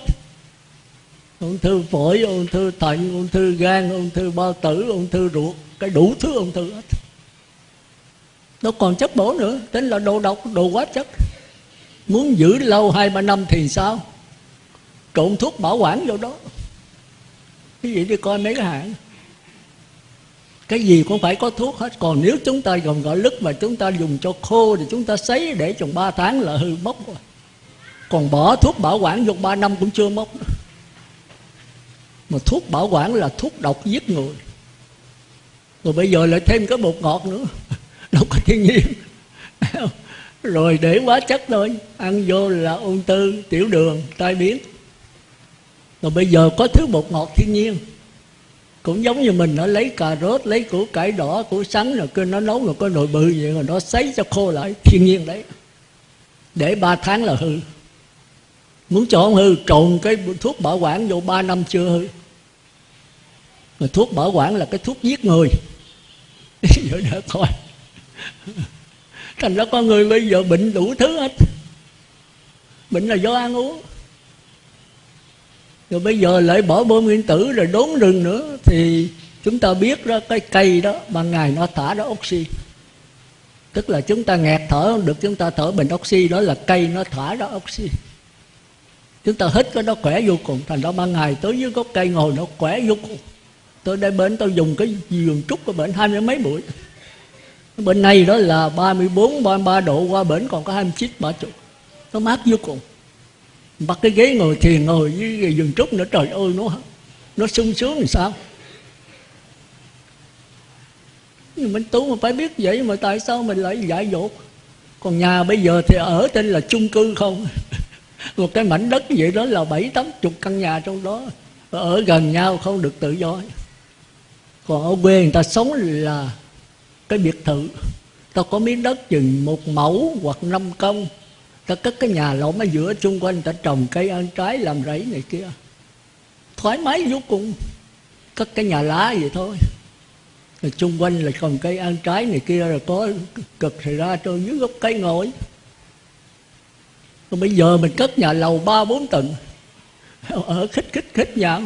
A: Ung thư phổi, ung thư thận, ung thư gan, ung thư bao tử, ung thư ruột Cái đủ thứ ung thư hết. Nó còn chất bổ nữa Tính là đồ độc, đồ quá chất. Muốn giữ lâu hai ba năm thì sao? Trộn thuốc bảo quản vô đó. Cái gì đi coi mấy cái hãng? Cái gì cũng phải có thuốc hết. Còn nếu chúng ta gồm gọi lứt mà chúng ta dùng cho khô Thì chúng ta sấy để chừng 3 tháng là hư mốc rồi. Còn bỏ thuốc bảo quản dùng 3 năm cũng chưa mốc Mà thuốc bảo quản là thuốc độc giết người. Rồi bây giờ lại thêm cái bột ngọt nữa. Đâu có thiên nhiên. Rồi để quá chất thôi. Ăn vô là ung thư, tiểu đường, tai biến. Rồi bây giờ có thứ bột ngọt thiên nhiên cũng giống như mình, nó lấy cà rốt, lấy củ cải đỏ, củ sắn rồi cứ nó nấu rồi có nồi bự vậy rồi nó sấy cho khô lại, thiên nhiên đấy. Để ba tháng là hư. Muốn cho không hư, trộn cái thuốc bảo quản vô ba năm chưa hư. Mà thuốc bảo quản là cái thuốc giết người. Vậy đã coi. Thành ra con người bây giờ bệnh đủ thứ hết. Bệnh là do ăn uống rồi bây giờ lại bỏ bom nguyên tử rồi đốn rừng nữa thì chúng ta biết đó cái cây đó ban ngày nó thả ra oxy. Tức là chúng ta nghẹt thở không được chúng ta thở bình oxy đó là cây nó thả ra oxy. Chúng ta hít cái đó khỏe vô cùng thành ra ban ngày tới dưới gốc cây ngồi nó khỏe vô cùng. Tôi đây bên tôi dùng cái giường trúc của bệnh hai mươi mấy buổi. Bên này đó là 34, 33 độ qua bển còn có 29, 30 Nó mát vô cùng bắt cái ghế ngồi thiền ngồi với giường trúc nữa, trời ơi, nó nó sung sướng thì sao? Nhưng minh tú mà phải biết vậy mà tại sao mình lại dại dột? Còn nhà bây giờ thì ở tên là chung cư không? Một cái mảnh đất vậy đó là bảy, tám chục căn nhà trong đó. Ở gần nhau không được tự do. Còn ở quê người ta sống là cái biệt thự. Ta có miếng đất chừng một mẫu hoặc năm công ta cất cái nhà lộn ở giữa chung quanh ta trồng cây ăn trái làm rẫy này kia. Thoải mái vô cùng. Cất cái nhà lá vậy thôi. Rồi chung quanh là trồng cây ăn trái này kia rồi có cực thì ra trôi dưới gốc cây ngồi. Rồi bây giờ mình cất nhà lầu ba bốn tầng. Ở khích khích khích nhà.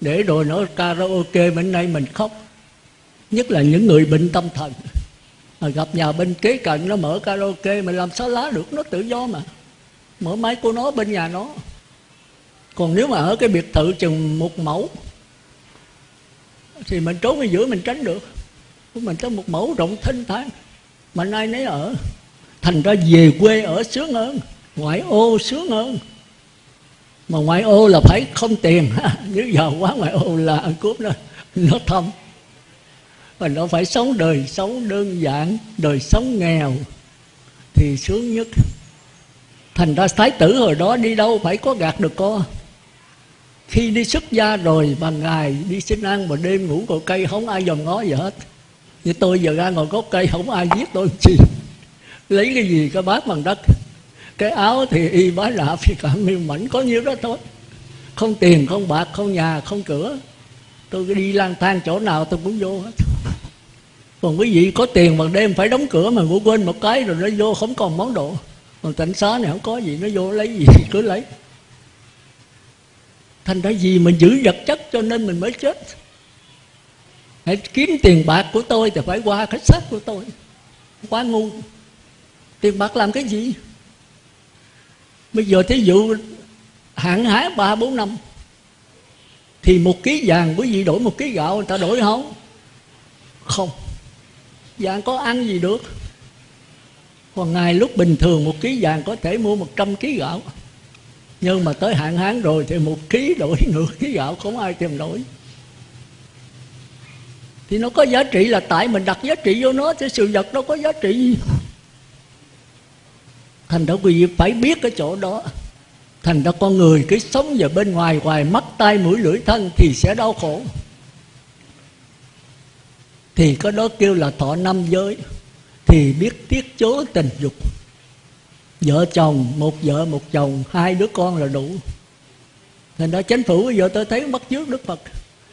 A: Để rồi nó karaoke bên nay mình khóc. Nhất là những người bệnh tâm thần mà gặp nhà bên kế cận nó mở karaoke mà làm sao lá được, nó tự do mà. Mở máy của nó bên nhà nó. Còn nếu mà ở cái biệt thự chừng một mẫu, thì mình trốn ở giữa mình tránh được. Mình có một mẫu rộng thanh thang, mà nay nấy ở. Thành ra về quê ở sướng hơn, ngoại ô sướng hơn. Mà ngoại ô là phải không tiền. Nếu giờ quá, ngoại ô là ăn cướp nó nó thâm và nó phải sống đời sống đơn giản, đời sống nghèo thì sướng nhất. Thành ra thái tử hồi đó đi đâu phải có gạt được co khi đi xuất gia rồi bằng ngày đi xin ăn mà đêm ngủ cội cây, không ai dòm ngó gì hết. Như tôi giờ ra ngồi gốc cây, không ai giết tôi chi lấy cái gì cái bát bằng đất. Cái áo thì y bá lạ phi cả miêu mảnh, có nhiêu đó thôi. Không tiền, không bạc, không nhà, không cửa. Tôi cứ đi lang thang chỗ nào tôi cũng vô hết còn quý vị có tiền mà đêm phải đóng cửa mà ngủ quên một cái rồi nó vô, không còn món đồ. Còn cảnh xá này không có gì, nó vô lấy gì cứ lấy. Thành ra gì mình giữ vật chất cho nên mình mới chết. Hãy kiếm tiền bạc của tôi thì phải qua cái xác của tôi quá ngu. Tiền bạc làm cái gì? Bây giờ thí dụ hạn hái ba, bốn năm, thì một ký vàng, quý vị đổi một ký gạo người ta đổi không? Không vàng có ăn gì được? Còn ngày lúc bình thường một ký vàng có thể mua một trăm ký gạo. Nhưng mà tới hạn hán rồi thì một ký đổi nửa ký gạo, không ai tìm đổi. Thì nó có giá trị là tại mình đặt giá trị vô nó chứ sự vật nó có giá trị. Gì thành ra quý vị phải biết cái chỗ đó. Thành ra con người cái sống vào bên ngoài ngoài mắt tay mũi, lưỡi thân thì sẽ đau khổ thì có đó kêu là thọ năm giới. Thì biết tiết chố tình dục. Vợ chồng, một vợ, một chồng, hai đứa con là đủ. Thành đó chánh phủ bây giờ tôi thấy bắt trước đức phật.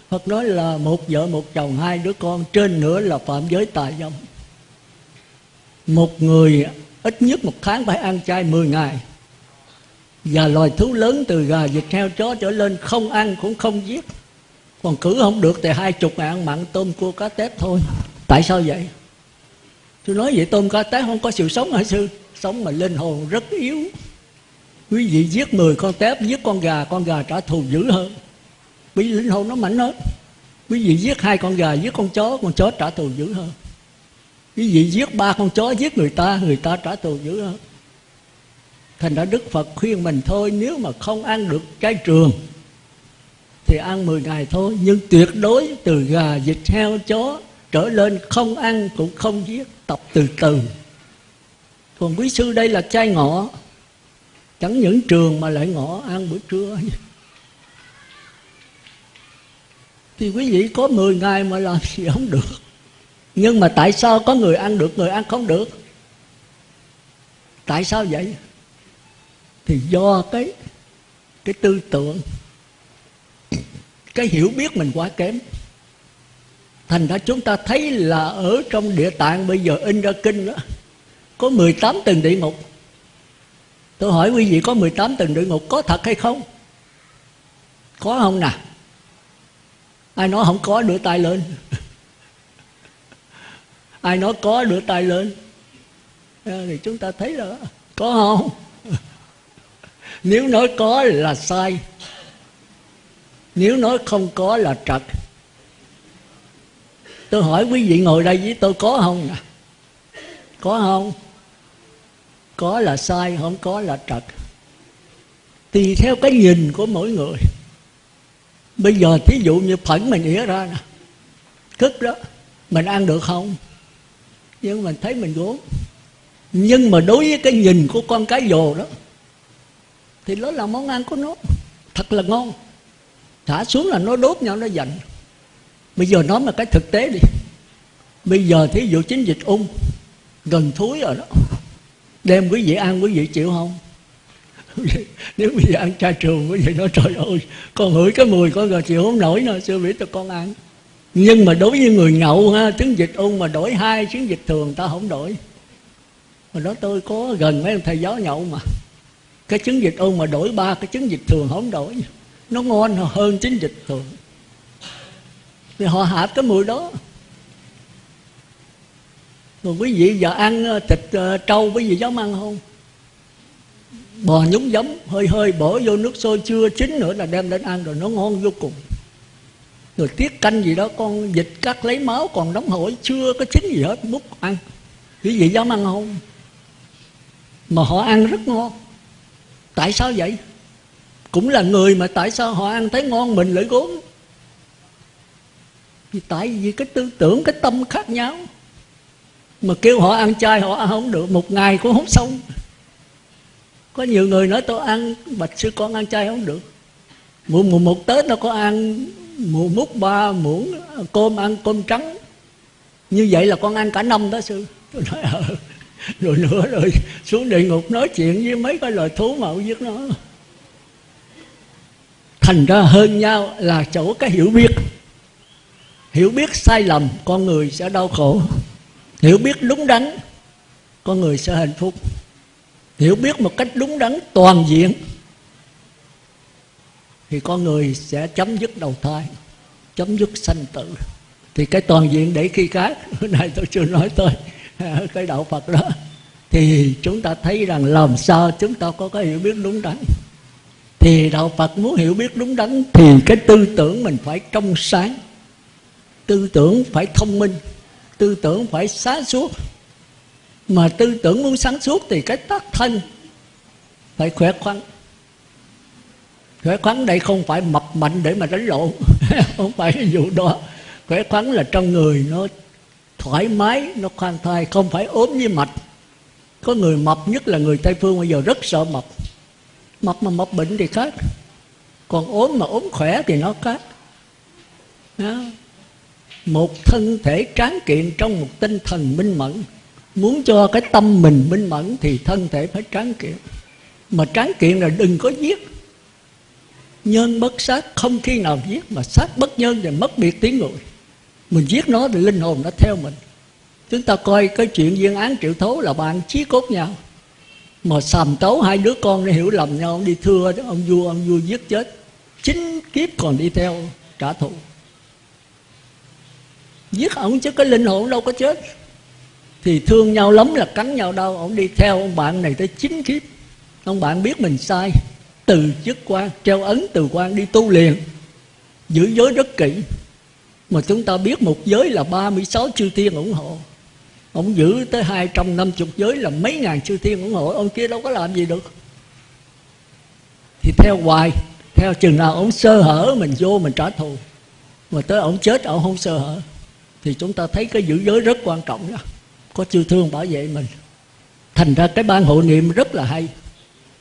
A: Phật nói là một vợ, một chồng, hai đứa con, trên nữa là phạm giới tà dâm. Một người ít nhất một tháng phải ăn chay 10 ngày. Và loài thú lớn từ gà vịt heo chó trở lên không ăn cũng không giết còn cử không được thì hai chục ngàn mặn tôm cua cá tép thôi. Tại sao vậy? Tôi nói vậy tôm cá tép không có sự sống hả sư? Sống mà linh hồn rất yếu. Quý vị giết 10 con tép, giết con gà con gà trả thù dữ hơn. Vì linh hồn nó mạnh hơn. Quý vị giết hai con gà, giết con chó con chó trả thù dữ hơn. Quý vị giết ba con chó, giết người ta người ta trả thù dữ hơn. Thành ra đức phật khuyên mình thôi, nếu mà không ăn được trái trường thì ăn 10 ngày thôi, nhưng tuyệt đối từ gà vịt heo chó trở lên không ăn cũng không giết, tập từ từ. Còn quý sư đây là chai ngọ. Chẳng những trường mà lại ngọ ăn bữa trưa. Thì quý vị có 10 ngày mà làm gì không được. Nhưng mà tại sao có người ăn được, người ăn không được? Tại sao vậy? Thì do cái cái tư tưởng cái hiểu biết mình quá kém. Thành ra chúng ta thấy là ở trong địa tạng bây giờ in ra kinh đó có 18 tầng địa ngục. Tôi hỏi quý vị có 18 tầng địa ngục có thật hay không? Có không nè? Ai nói không có, đưa tay lên. Ai nói có, đưa tay lên. Ờ, thì chúng ta thấy là có không? Nếu nói có là sai nếu nói không có là trật. Tôi hỏi quý vị ngồi đây với tôi có không nè? Có không? Có là sai, không có là trật. Tùy theo cái nhìn của mỗi người. Bây giờ thí dụ như phẫn mình ỉa ra nè. Cứt đó, mình ăn được không? Nhưng mình thấy mình gốm nhưng mà đối với cái nhìn của con cái dồ đó, thì đó là món ăn của nó. Thật là ngon thả xuống là nó đốt nhau, nó giận bây giờ nói mà cái thực tế đi. Bây giờ thí dụ chiến dịch ung gần thúi rồi đó. Đem quý vị ăn, quý vị chịu không? Nếu bây giờ ăn cha trường, quý vị nói, trời ơi, con hửi cái mùi, con rồi chịu không nổi nữa sư vĩ cho con ăn. Nhưng mà đối với người nhậu ha tiếng dịch ung mà đổi hai tiếng dịch thường, ta không đổi. Mà đó tôi có gần mấy ông thầy giáo nhậu mà. Cái chứng dịch ung mà đổi ba cái chứng dịch thường không đổi nó ngon hơn chính dịch thường. Thì họ hạp cái mùi đó. Rồi quý vị giờ ăn ờ, thịt ờ, trâu, quý vị dám ăn không? Bò nhúng giấm, hơi hơi bỏ vô nước sôi chưa chín nữa là đem đến ăn rồi nó ngon vô cùng. Rồi tiết canh gì đó, con vịt cắt lấy máu còn đóng hổi, chưa có chín gì hết, múc ăn. Quý vị dám ăn không? Mà họ ăn rất ngon. Tại sao vậy? Cũng là người mà tại sao họ ăn thấy ngon mình lại gốm? Vì tại vì cái tư tưởng, cái tâm khác nhau. Mà kêu họ ăn chay họ ăn không được, một ngày cũng không xong. Có nhiều người nói tôi ăn, bạch sư con ăn chay không được. Mùa mùa một tết nó có ăn mùa múc ba muỗng cơm ăn cơm trắng. Như vậy là con ăn cả năm đó sư. Tôi nói ờ. Rồi nữa rồi xuống địa ngục nói chuyện với mấy cái loài thú mà giết nó thành ra hơn nhau là chỗ cái hiểu biết. Hiểu biết sai lầm, con người sẽ đau khổ. Hiểu biết đúng đắn, con người sẽ hạnh phúc. Hiểu biết một cách đúng đắn, toàn diện, thì con người sẽ chấm dứt đầu thai, chấm dứt sanh tử. Thì cái toàn diện để khi khác hôm nay tôi chưa nói tới cái đạo phật đó. Thì chúng ta thấy rằng làm sao chúng ta có cái hiểu biết đúng đắn thì đạo phật muốn hiểu biết đúng đắn, thì cái tư tưởng mình phải trong sáng. Tư tưởng phải thông minh, tư tưởng phải sáng suốt. Mà tư tưởng muốn sáng suốt thì cái tác thân phải khỏe khoắn. Khỏe khoắn đây không phải mập mạnh để mà đánh lộn không phải cái vụ đó. Khỏe khoắn là trong người nó thoải mái, nó khoan thai, không phải ốm như mạch. Có người mập nhất là người tây phương, bây giờ rất sợ mập mập mà mập bệnh thì khác còn ốm mà ốm khỏe thì nó khác đó. một thân thể tráng kiện trong một tinh thần minh mẫn. Muốn cho cái tâm mình minh mẫn thì thân thể phải tráng kiện. Mà tráng kiện là đừng có giết. Nhân bất sát, không khi nào giết. Mà sát bất nhân thì mất biệt tiếng người. Mình giết nó thì linh hồn nó theo mình. Chúng ta coi cái chuyện viên án triệu thố là bạn chí cốt nhau mà sàm tấu hai đứa con nó hiểu lầm nhau, đi thưa ông vua ông vua giết chết. Chính kiếp còn đi theo trả thù. Giết ông chứ cái linh hồn đâu có chết. Thì thương nhau lắm là cắn nhau đâu ông đi theo ông bạn này tới chín kiếp. Ông bạn biết mình sai. Từ chức quan, treo ấn từ quan đi tu liền. Giữ giới rất kỹ. Mà chúng ta biết một giới là 36 chư thiên ủng hộ. Ông giữ tới 250 giới là mấy ngàn chư thiên ủng hộ. Ông kia đâu có làm gì được. Thì theo hoài, Theo chừng nào ông sơ hở, Mình vô mình trả thù. Mà tới ông chết, ông không sơ hở. Thì chúng ta thấy cái giữ giới rất quan trọng đó. Có chư thương bảo vệ mình. Thành ra cái ban hộ niệm rất là hay.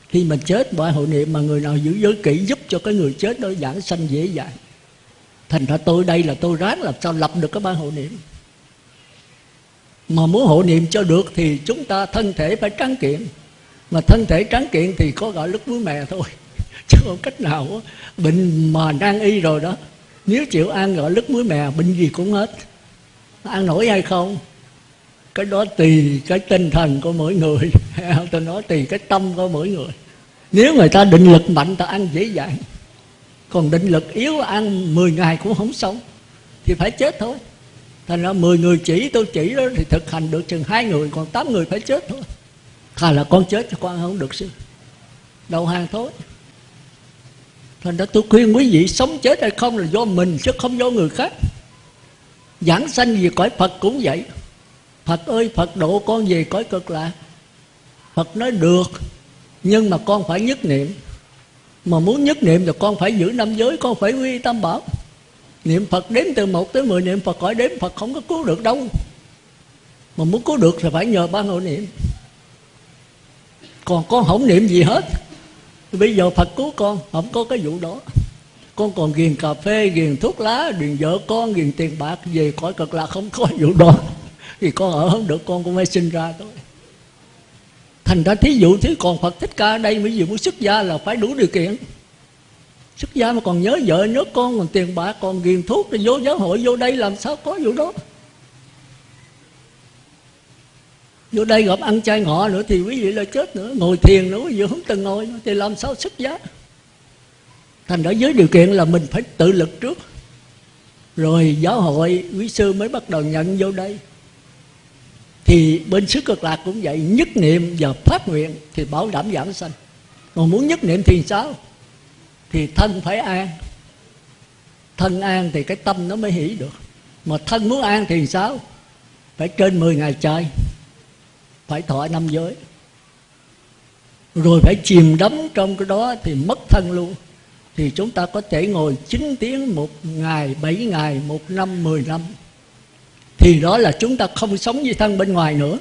A: Khi mình chết, ban hộ niệm Mà người nào giữ giới kỹ giúp cho cái người chết đó giảng sanh dễ dàng. Thành ra tôi đây là tôi ráng làm sao lập được cái ban hộ niệm. Mà muốn hộ niệm cho được thì chúng ta thân thể phải tráng kiện. Mà thân thể tráng kiện thì có gọi lúc muối mè thôi. Chứ không cách nào Bệnh mà đang y rồi đó, Nếu chịu ăn gọi lứt muối mè, Bệnh gì cũng hết. Ăn nổi hay không? Cái đó tùy cái tinh thần của mỗi người. Tôi nói tùy cái tâm của mỗi người. Nếu người ta định lực mạnh, ta ăn dễ dàng. Còn định lực yếu, ăn 10 ngày cũng không sống. Thì phải chết thôi thành ra 10 người chỉ, tôi chỉ đó, thì thực hành được chừng hai người, còn 8 người phải chết thôi. Thà là con chết cho con không được sư đầu hàng thôi. Thành ra tôi khuyên quý vị, sống chết hay không là do mình chứ không do người khác. Giảng sanh gì cõi phật cũng vậy. Phật ơi, phật độ con về cõi cực lạc. Phật nói được, nhưng mà con phải nhất niệm. Mà muốn nhất niệm thì con phải giữ năm giới, con phải quy tâm bảo niệm phật đếm từ 1 tới 10 niệm phật khỏi đếm phật không có cứu được đâu. Mà muốn cứu được thì phải nhờ ba hội niệm. Còn con không niệm gì hết. Bây giờ phật cứu con, không có cái vụ đó. Con còn ghiền cà phê, ghiền thuốc lá, ghiền vợ con, ghiền tiền bạc, về khỏi cực là không có vụ đó. Thì con ở không được, con cũng phải sinh ra thôi. Thành ra thí dụ thế còn phật thích ca ở đây mới gì muốn xuất gia là phải đủ điều kiện xuất gia mà còn nhớ vợ nhớ con còn tiền bạc còn ghiền thuốc thì vô giáo hội vô đây làm sao có vụ đó? Vô đây gặp ăn chay ngọ nữa thì quý vị là chết nữa. Ngồi thiền nữa quý vị không từng ngồi nữa, thì làm sao xuất giá thành đã dưới điều kiện là mình phải tự lực trước. Rồi giáo hội quý sư mới bắt đầu nhận vô đây. Thì bên xứ cực lạc cũng vậy nhất niệm và phát nguyện thì bảo đảm giảm sanh. Còn muốn nhất niệm thì sao? Thì thân phải an. Thân an thì cái tâm nó mới hỷ được. Mà thân muốn an thì sao? Phải trên 10 ngày trời. Phải thọ năm giới. Rồi phải chìm đắm trong cái đó thì mất thân luôn. Thì chúng ta có thể ngồi 9 tiếng một ngày, 7 ngày, một năm, 10 năm. Thì đó là chúng ta không sống với thân bên ngoài nữa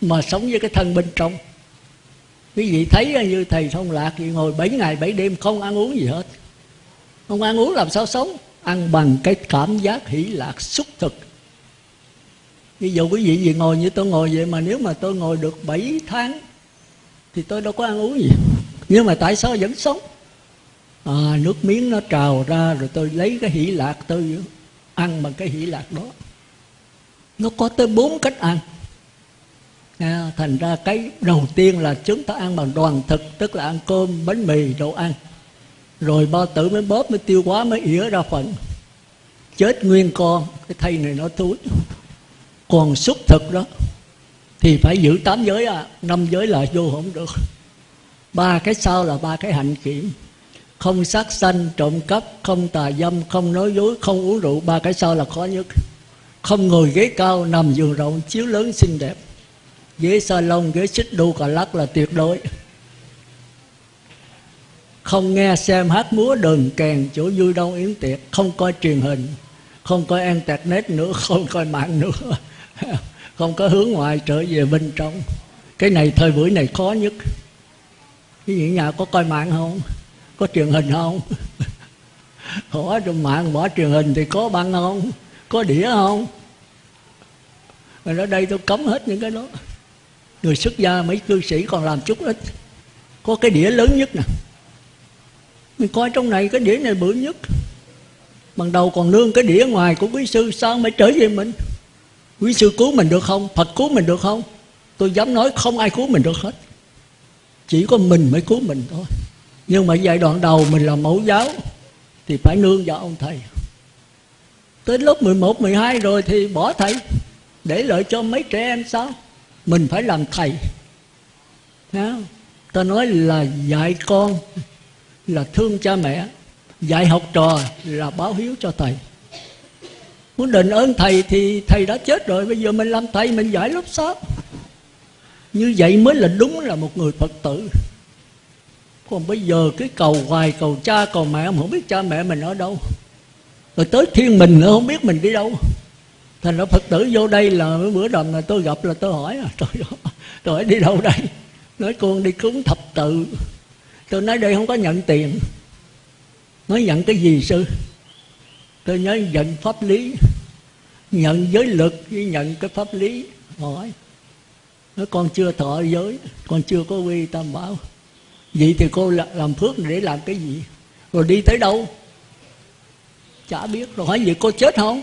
A: mà sống với cái thân bên trong quý vị thấy như thầy thông lạc thì ngồi 7 ngày 7 đêm không ăn uống gì hết. Không ăn uống làm sao sống? Ăn bằng cái cảm giác hỷ lạc xúc thực. Ví dụ quý vị gì ngồi như tôi ngồi vậy mà nếu mà tôi ngồi được 7 tháng thì tôi đâu có ăn uống gì. Nhưng mà tại sao vẫn sống? À, nước miếng nó trào ra rồi tôi lấy cái hỷ lạc tôi ăn bằng cái hỷ lạc đó. Nó có tới bốn cách ăn à, thành ra cái đầu tiên là chúng ta ăn bằng đoàn thực tức là ăn cơm bánh mì đồ ăn. Rồi bao tử mới bóp mới tiêu hóa mới ỉa ra phận chết nguyên con. Cái thây này nó túi còn xúc thực đó thì phải giữ tám giới à. Năm giới là vô không được. Ba cái sau là ba cái hạnh kiểm. Không sát sanh trộm cắp không tà dâm không nói dối không uống rượu ba cái sau là khó nhất. Không ngồi ghế cao nằm giường rộng chiếu lớn xinh đẹp ghế salon, ghế xích đu cà lắc là tuyệt đối. Không nghe xem hát múa đờn kèn, chỗ vui đâu yến tiệc. Không coi truyền hình, không coi internet nữa, không coi mạng nữa. Không có hướng ngoại trở về bên trong. Cái này, thời buổi này khó nhất. Cái gì, nhà có coi mạng không? Có truyền hình không? Hỏi trong mạng bỏ truyền hình thì có băng không? Có đĩa không? Mà ở đây tôi cấm hết những cái đó người xuất gia mấy cư sĩ còn làm chút ít. Có cái đĩa lớn nhất nè. Mình coi trong này cái đĩa này bự nhất. Bằng đầu còn nương cái đĩa ngoài của quý sư sao mới trở về mình? Quý sư cứu mình được không? Phật cứu mình được không? Tôi dám nói không ai cứu mình được hết. Chỉ có mình mới cứu mình thôi. Nhưng mà giai đoạn đầu mình là mẫu giáo thì phải nương vào ông thầy. Tới lớp 11, 12 rồi thì bỏ thầy để lợi cho mấy trẻ em sao? Mình phải làm thầy. Đó. ta nói là dạy con là thương cha mẹ, dạy học trò là báo hiếu cho thầy. Muốn đền ơn thầy thì thầy đã chết rồi, bây giờ mình làm thầy, mình giải lớp sáu. Như vậy mới là đúng là một người phật tử. Còn bây giờ cái cầu hoài, cầu cha, cầu mẹ không biết cha mẹ mình ở đâu. Rồi tới thiên mình nữa, không biết mình đi đâu thành ra phật tử vô đây là bữa đầm là tôi gặp là tôi hỏi à, tôi, tôi hỏi đi đâu đây? Nói con đi cúng thập tự. Tôi nói đây không có nhận tiền. Nói nhận cái gì sư? Tôi nhớ nhận pháp lý. Nhận giới lực với nhận cái pháp lý. Hỏi. Nói con chưa thọ giới con chưa có quy tam bảo. Vậy thì cô làm phước để làm cái gì? Rồi đi tới đâu? Chả biết. Rồi hỏi vậy cô chết không?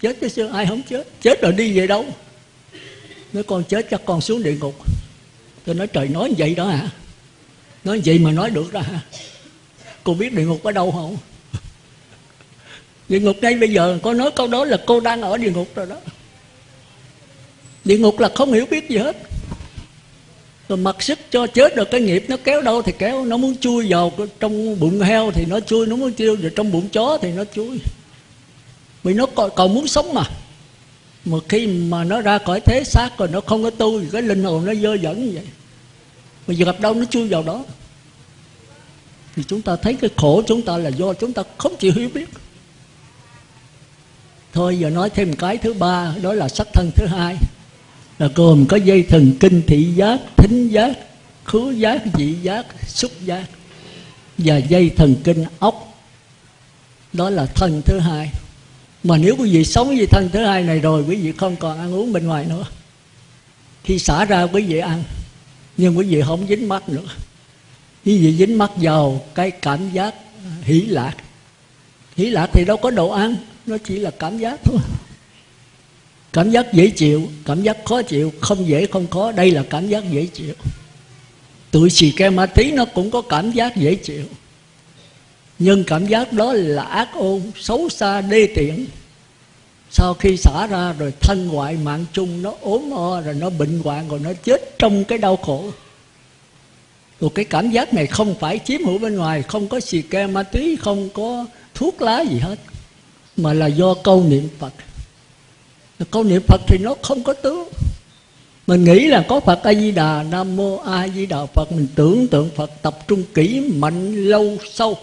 A: Chết chứ xưa, ai không chết? Chết rồi đi về đâu? Nói, con chết chắc con xuống địa ngục. Tôi nói, trời, nói vậy đó hả? Nói vậy mà nói được đó hả? Cô biết địa ngục ở đâu không? Địa ngục ngay bây giờ, có nói câu đó là cô đang ở địa ngục rồi đó. Địa ngục là không hiểu biết gì hết. Rồi mặc sức cho chết được cái nghiệp nó kéo đâu thì kéo, nó muốn chui vào trong bụng heo thì nó chui, nó muốn chui vào trong bụng chó thì nó chui vì nó còn, còn muốn sống mà. Mà khi mà nó ra khỏi thế xác rồi nó không có tu thì cái linh hồn nó dơ dẫn như vậy. Mà giờ gặp đâu nó chui vào đó. Thì chúng ta thấy cái khổ chúng ta là do chúng ta không chịu hiểu biết. Thôi giờ nói thêm cái thứ ba đó là sắc thân thứ hai. Là gồm có dây thần kinh thị giác thính giác khứu giác vị giác xúc giác và dây thần kinh ốc. Đó là thân thứ hai mà nếu quý vị sống với thân thứ hai này rồi, quý vị không còn ăn uống bên ngoài nữa. Khi xả ra quý vị ăn, nhưng quý vị không dính mắt nữa. Quý vị dính mắt vào cái cảm giác hỷ lạc. Hỷ lạc thì đâu có đồ ăn, nó chỉ là cảm giác thôi. Cảm giác dễ chịu, cảm giác khó chịu, không dễ không khó, đây là cảm giác dễ chịu. Tụi xì ke ma tí nó cũng có cảm giác dễ chịu. Nhưng cảm giác đó là ác ôn, xấu xa, đê tiện sau khi xả ra rồi thân ngoại mạng chung, nó ốm o rồi nó bệnh hoạn rồi nó chết trong cái đau khổ. Rồi cái cảm giác này không phải chiếm hữu bên ngoài, không có xì ke ma túy, không có thuốc lá gì hết, mà là do câu niệm phật. Câu niệm phật thì nó không có tướng. Mình nghĩ là có phật a di đà nam mô a di đà phật. Mình tưởng tượng phật tập trung kỹ, mạnh, lâu, sâu,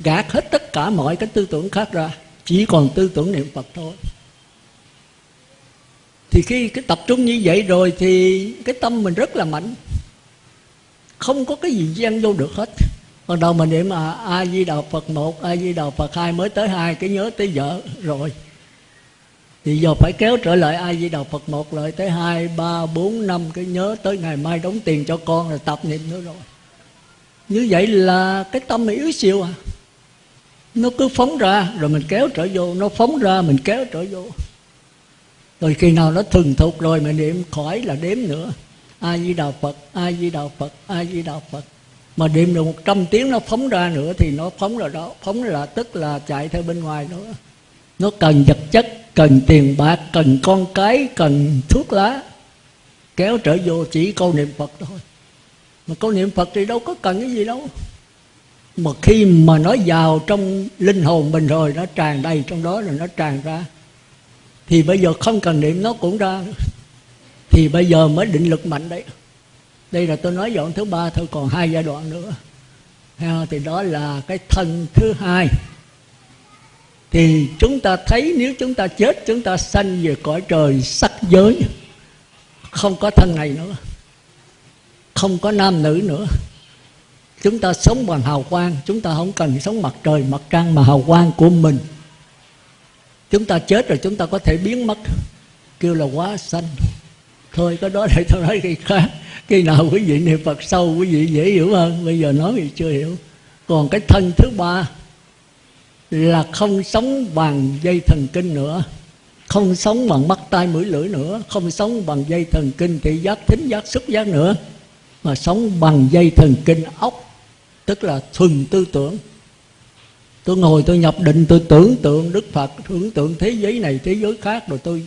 A: gạt hết tất cả mọi cái tư tưởng khác ra chỉ còn tư tưởng niệm phật thôi. Thì khi cái tập trung như vậy rồi thì cái tâm mình rất là mạnh. Không có cái gì gian vô được hết. Ban đầu mình niệm à a di đà phật một a di đà phật hai mới tới hai, cái nhớ tới vợ rồi. Thì giờ phải kéo trở lại a di đà phật một lại tới hai, ba, bốn, năm, cái nhớ tới ngày mai đóng tiền cho con rồi tập niệm nữa rồi. Như vậy là cái tâm mình yếu xìu à nó cứ phóng ra, rồi mình kéo trở vô. Nó phóng ra, mình kéo trở vô. Rồi khi nào nó thuần thục rồi, mình niệm khỏi là đếm nữa. A di đà phật a di đà phật a di đà phật mà niệm được một trăm tiếng nó phóng ra nữa thì nó phóng là đó. Phóng là tức là chạy theo bên ngoài nữa. Nó cần vật chất, cần tiền bạc, cần con cái, cần thuốc lá. Kéo trở vô chỉ câu niệm phật thôi. Mà câu niệm phật thì đâu có cần cái gì đâu mà khi mà nó vào trong linh hồn mình rồi, nó tràn đầy trong đó rồi nó tràn ra. Thì bây giờ không cần niệm nó cũng ra. Thì bây giờ mới định lực mạnh đấy. Đây là tôi nói dọn thứ ba, thôi còn hai giai đoạn nữa. Thì đó là cái thân thứ hai. Thì chúng ta thấy nếu chúng ta chết, chúng ta sanh về cõi trời sắc giới. Không có thân này nữa. Không có nam nữ nữa chúng ta sống bằng hào quang, chúng ta không cần sống mặt trời, mặt trăng mà hào quang của mình. Chúng ta chết rồi chúng ta có thể biến mất. Kêu là quá sanh. Thôi cái đó để tôi nói cái khác. Khi nào quý vị niệm phật sâu, quý vị dễ hiểu hơn. Bây giờ nói thì chưa hiểu. Còn cái thân thứ ba là không sống bằng dây thần kinh nữa. Không sống bằng mắt, tai, mũi, lưỡi nữa. Không sống bằng dây thần kinh thị giác, thính giác, xúc giác nữa. Mà sống bằng dây thần kinh ốc tức là thuần tư tưởng. Tôi ngồi tôi nhập định tôi tưởng tượng đức phật tưởng tượng thế giới này thế giới khác rồi tôi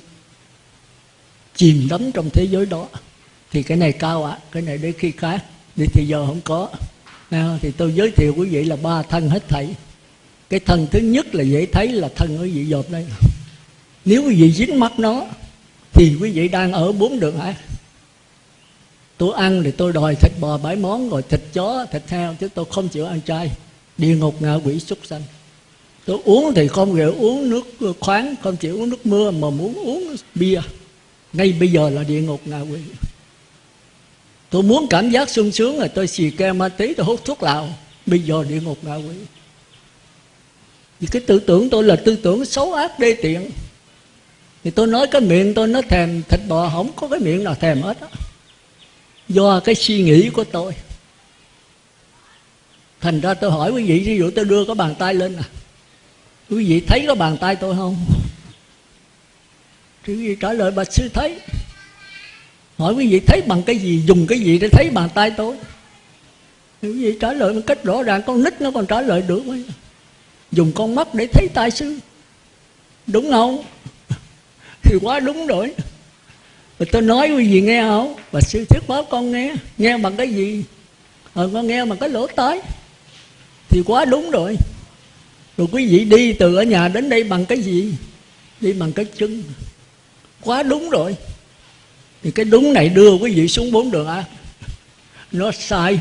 A: chìm đắm trong thế giới đó. Thì cái này cao ạ à, cái này để khi khác. Đi thì giờ không có. Nào thì tôi giới thiệu quý vị là ba thân hết thảy. Cái thân thứ nhất là dễ thấy là thân quý vị dột đây. Nếu quý vị dính mắt nó thì quý vị đang ở bốn đường ác tôi ăn thì tôi đòi thịt bò bảy món, rồi thịt chó, thịt heo, chứ tôi không chịu ăn chay. Địa ngục ngạ quỷ súc sanh. Tôi uống thì không chịu uống nước khoáng, không chịu uống nước mưa, mà muốn uống bia. Ngay bây giờ là địa ngục ngạ quỷ. Tôi muốn cảm giác sung sướng là tôi xì ke ma tí, tôi hút thuốc lào. Bây giờ địa ngục ngạ quỷ. Vì cái tư tưởng tôi là tư tưởng xấu ác đê tiện. Thì tôi nói cái miệng tôi nó thèm thịt bò, không có cái miệng nào thèm hết á do cái suy nghĩ của tôi. Thành ra tôi hỏi quý vị, ví dụ tôi đưa cái bàn tay lên nè. Quý vị thấy cái bàn tay tôi không? Thì quý vị trả lời bạch sư thấy. Hỏi quý vị thấy bằng cái gì, dùng cái gì để thấy bàn tay tôi? Thì quý vị trả lời một cách rõ ràng, con nít nó còn trả lời được ấy. dùng con mắt để thấy tai sư. Đúng không? Thì quá đúng rồi rồi tôi nói quý vị nghe không? Và sư thuyết pháp con nghe. Nghe bằng cái gì? Ờ con nghe bằng cái lỗ tai. Thì quá đúng rồi. Rồi quý vị đi từ ở nhà đến đây bằng cái gì? Đi bằng cái chân. Quá đúng rồi. Thì cái đúng này đưa quý vị xuống bốn đường à, nó sai.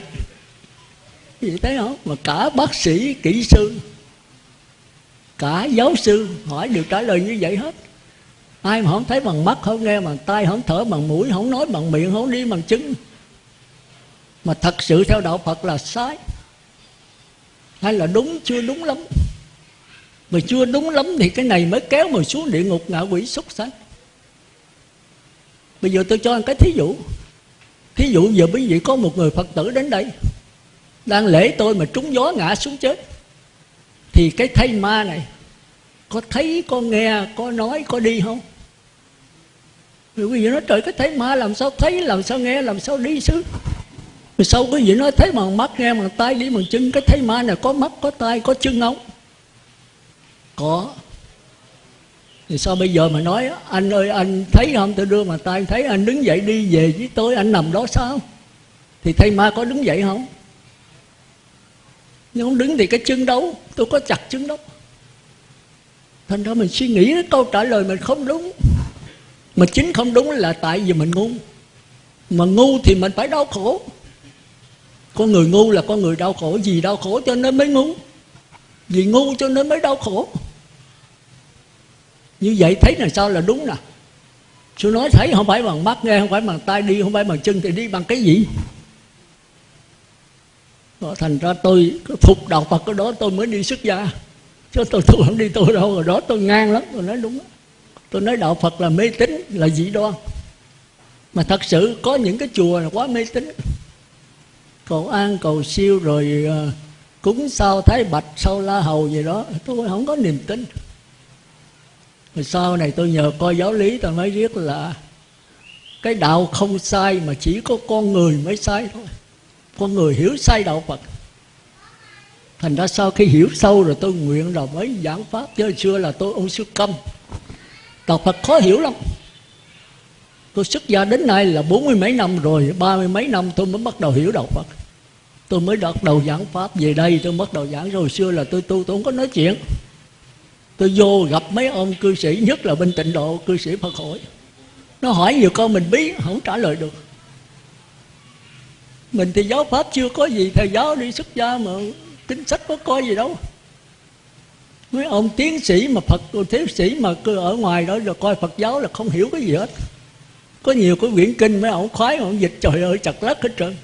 A: Quý vị thấy không? Mà cả bác sĩ kỹ sư cả giáo sư hỏi đều trả lời như vậy hết ai mà không thấy bằng mắt, không nghe bằng tay không thở bằng mũi, không nói bằng miệng, không đi bằng chân. Mà thật sự theo đạo phật là sai. Hay là đúng, chưa đúng lắm. Mà chưa đúng lắm thì cái này mới kéo mình xuống địa ngục ngạ quỷ súc sanh. Bây giờ tôi cho anh cái thí dụ. Thí dụ giờ quý vị có một người phật tử đến đây, đang lễ tôi mà trúng gió ngã xuống chết, thì cái thây ma này có thấy, có nghe, có nói, có đi không? Rồi quý vị nói, trời, cái thấy ma làm sao thấy, làm sao nghe, làm sao đi xứ? Rồi sau quý vị nói, thấy bằng mắt, nghe bằng tay đi bằng chân, cái thấy ma này có mắt, có tay có chân không có. Thì sao bây giờ mà nói anh ơi, anh thấy không? Tôi đưa mà tay thấy anh đứng dậy đi về với tôi, anh nằm đó sao? Thì thầy ma có đứng dậy không? Nhưng không đứng thì cái chân đâu? Tôi có chặt chân đâu. Thành ra mình suy nghĩ câu trả lời mình không đúng mà chính không đúng là tại vì mình ngu. Mà ngu thì mình phải đau khổ. Con người ngu là con người đau khổ. Vì đau khổ cho nên mới ngu. Vì ngu cho nên mới đau khổ. Như vậy thấy là sao là đúng nè. Sư nói thấy không phải bằng mắt nghe Không phải bằng tay đi Không phải bằng chân thì đi bằng cái gì? Thành ra tôi phục đạo Phật cái đó tôi mới đi xuất gia. Chứ tôi, tôi không đi tôi đâu Rồi đó tôi ngang lắm Tôi nói đúng Tôi nói đạo Phật là mê tín Là dị đoan. Mà thật sự có những cái chùa là quá mê tín. Cầu an cầu siêu rồi uh, Cúng sao thái bạch Sao la hầu gì đó. Tôi không có niềm tin. Rồi sau này tôi nhờ coi giáo lý tôi mới biết là cái đạo không sai mà chỉ có con người mới sai thôi. Con người hiểu sai đạo phật. Thành ra sau khi hiểu sâu rồi tôi nguyện là mới giảng pháp. Chứ xưa là tôi ông sư câm đạo phật khó hiểu lắm. Tôi xuất gia đến nay là bốn mươi mấy năm rồi, ba mươi mấy năm tôi mới bắt đầu hiểu đạo phật. Tôi mới bắt đầu giảng pháp về đây, tôi bắt đầu giảng. Rồi xưa là tôi tu, tôi không có nói chuyện. Tôi vô gặp mấy ông cư sĩ, nhất là bên tịnh độ, cư sĩ phật hội. Nó hỏi nhiều câu mình biết, không trả lời được. Mình thì giáo pháp chưa có gì, thầy giáo đi xuất gia mà kinh sách có coi gì đâu mấy ông tiến sĩ mà phật tiến sĩ mà cứ ở ngoài đó rồi coi phật giáo là không hiểu cái gì hết. Có nhiều cái quyển kinh mấy ông khoái ông dịch, trời ơi chặt lắc hết trơn.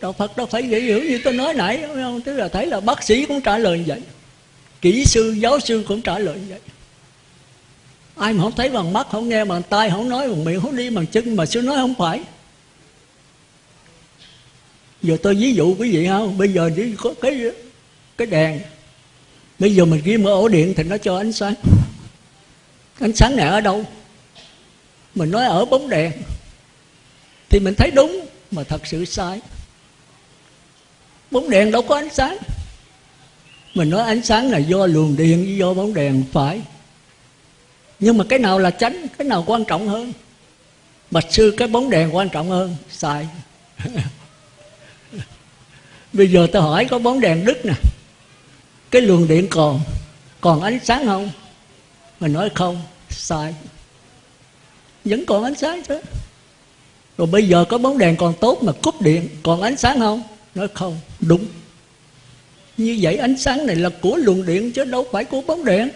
A: Đạo phật đâu phải dễ hiểu như tôi nói nãy không tức là thấy là bác sĩ cũng trả lời như vậy, kỹ sư, giáo sư cũng trả lời như vậy. Ai mà không thấy bằng mắt, không nghe bằng tai, không nói bằng miệng, không đi bằng chân mà sư nói không phải. Giờ tôi ví dụ quý vị không bây giờ chỉ có cái cái đèn bây giờ mình ghi ở ổ điện thì nó cho ánh sáng. Ánh sáng này ở đâu? Mình nói ở bóng đèn. Thì mình thấy đúng, mà thật sự sai. Bóng đèn đâu có ánh sáng. Mình nói ánh sáng là do luồng điện do bóng đèn phải. Nhưng mà cái nào là tránh cái nào quan trọng hơn? Bạch sư, cái bóng đèn quan trọng hơn? Sai. Bây giờ tôi hỏi có bóng đèn đứt nè cái luồng điện còn còn ánh sáng không? Mình nói không, sai. Vẫn còn ánh sáng chứ. Rồi bây giờ có bóng đèn còn tốt mà cúp điện, còn ánh sáng không? Nói không, đúng. Như vậy ánh sáng này là của luồng điện chứ đâu phải của bóng đèn.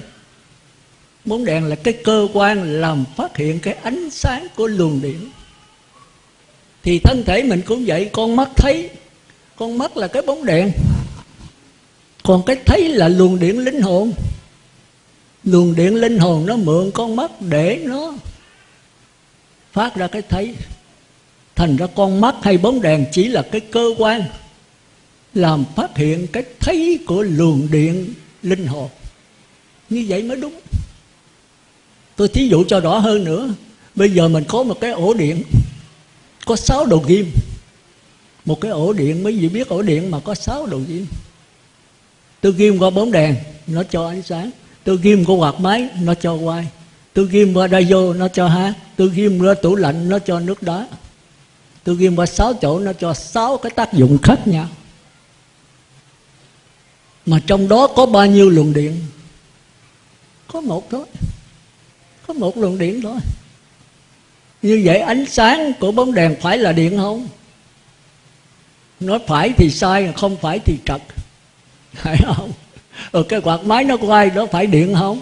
A: Bóng đèn là cái cơ quan làm phát hiện cái ánh sáng của luồng điện. Thì thân thể mình cũng vậy, con mắt thấy, con mắt là cái bóng đèn còn cái thấy là luồng điện linh hồn. Luồng điện linh hồn nó mượn con mắt để nó phát ra cái thấy. Thành ra con mắt hay bóng đèn chỉ là cái cơ quan làm phát hiện cái thấy của luồng điện linh hồn. Như vậy mới đúng. Tôi thí dụ cho rõ hơn nữa. Bây giờ mình có một cái ổ điện, có sáu đầu kim một cái ổ điện, mấy vị biết ổ điện mà có sáu đầu kim tôi ghim qua bóng đèn, nó cho ánh sáng. Tôi ghim qua quạt máy, nó cho quay. Tôi ghim qua radio vô nó cho hát. Tôi ghim qua tủ lạnh, nó cho nước đá. Tôi ghim qua sáu chỗ, nó cho sáu cái tác dụng khác nhau. Mà trong đó có bao nhiêu luồng điện? Có một thôi. Có một luồng điện thôi. Như vậy ánh sáng của bóng đèn phải là điện không? Nói phải thì sai, không phải thì trật phải không? Rồi cái quạt máy nó quay đó phải điện không?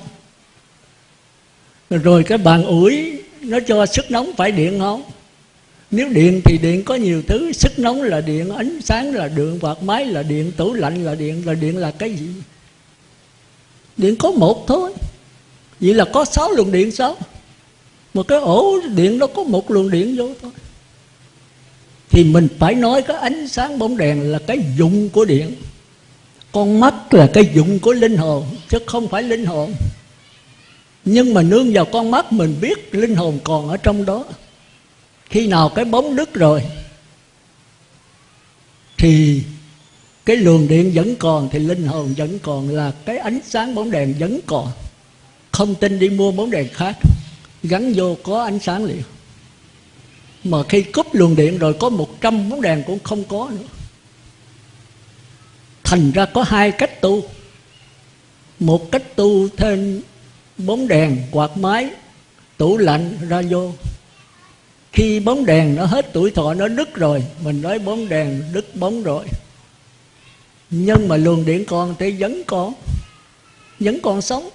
A: Rồi cái bàn ủi, nó cho sức nóng phải điện không? Nếu điện thì điện có nhiều thứ, sức nóng là điện, ánh sáng là điện, quạt máy là điện, tủ lạnh là điện là điện là cái gì? Điện có một thôi. Vậy là có sáu luồng điện sao? Một cái ổ điện nó có một luồng điện vô thôi. Thì mình phải nói cái ánh sáng bóng đèn là cái dụng của điện con mắt là cái dụng của linh hồn, chứ không phải linh hồn. Nhưng mà nương vào con mắt mình biết linh hồn còn ở trong đó. Khi nào cái bóng đứt rồi, thì cái luồng điện vẫn còn, thì linh hồn vẫn còn, là cái ánh sáng bóng đèn vẫn còn. Không tin đi mua bóng đèn khác, gắn vô có ánh sáng liền. Mà khi cúp luồng điện rồi, có một trăm bóng đèn cũng không có nữa thành ra có hai cách tu. Một cách tu thêm bóng đèn quạt máy, tủ lạnh ra vô khi bóng đèn nó hết tuổi thọ, nó đứt rồi, mình nói bóng đèn đứt bóng rồi. Nhưng mà luồng điện còn thì vẫn còn vẫn còn sống.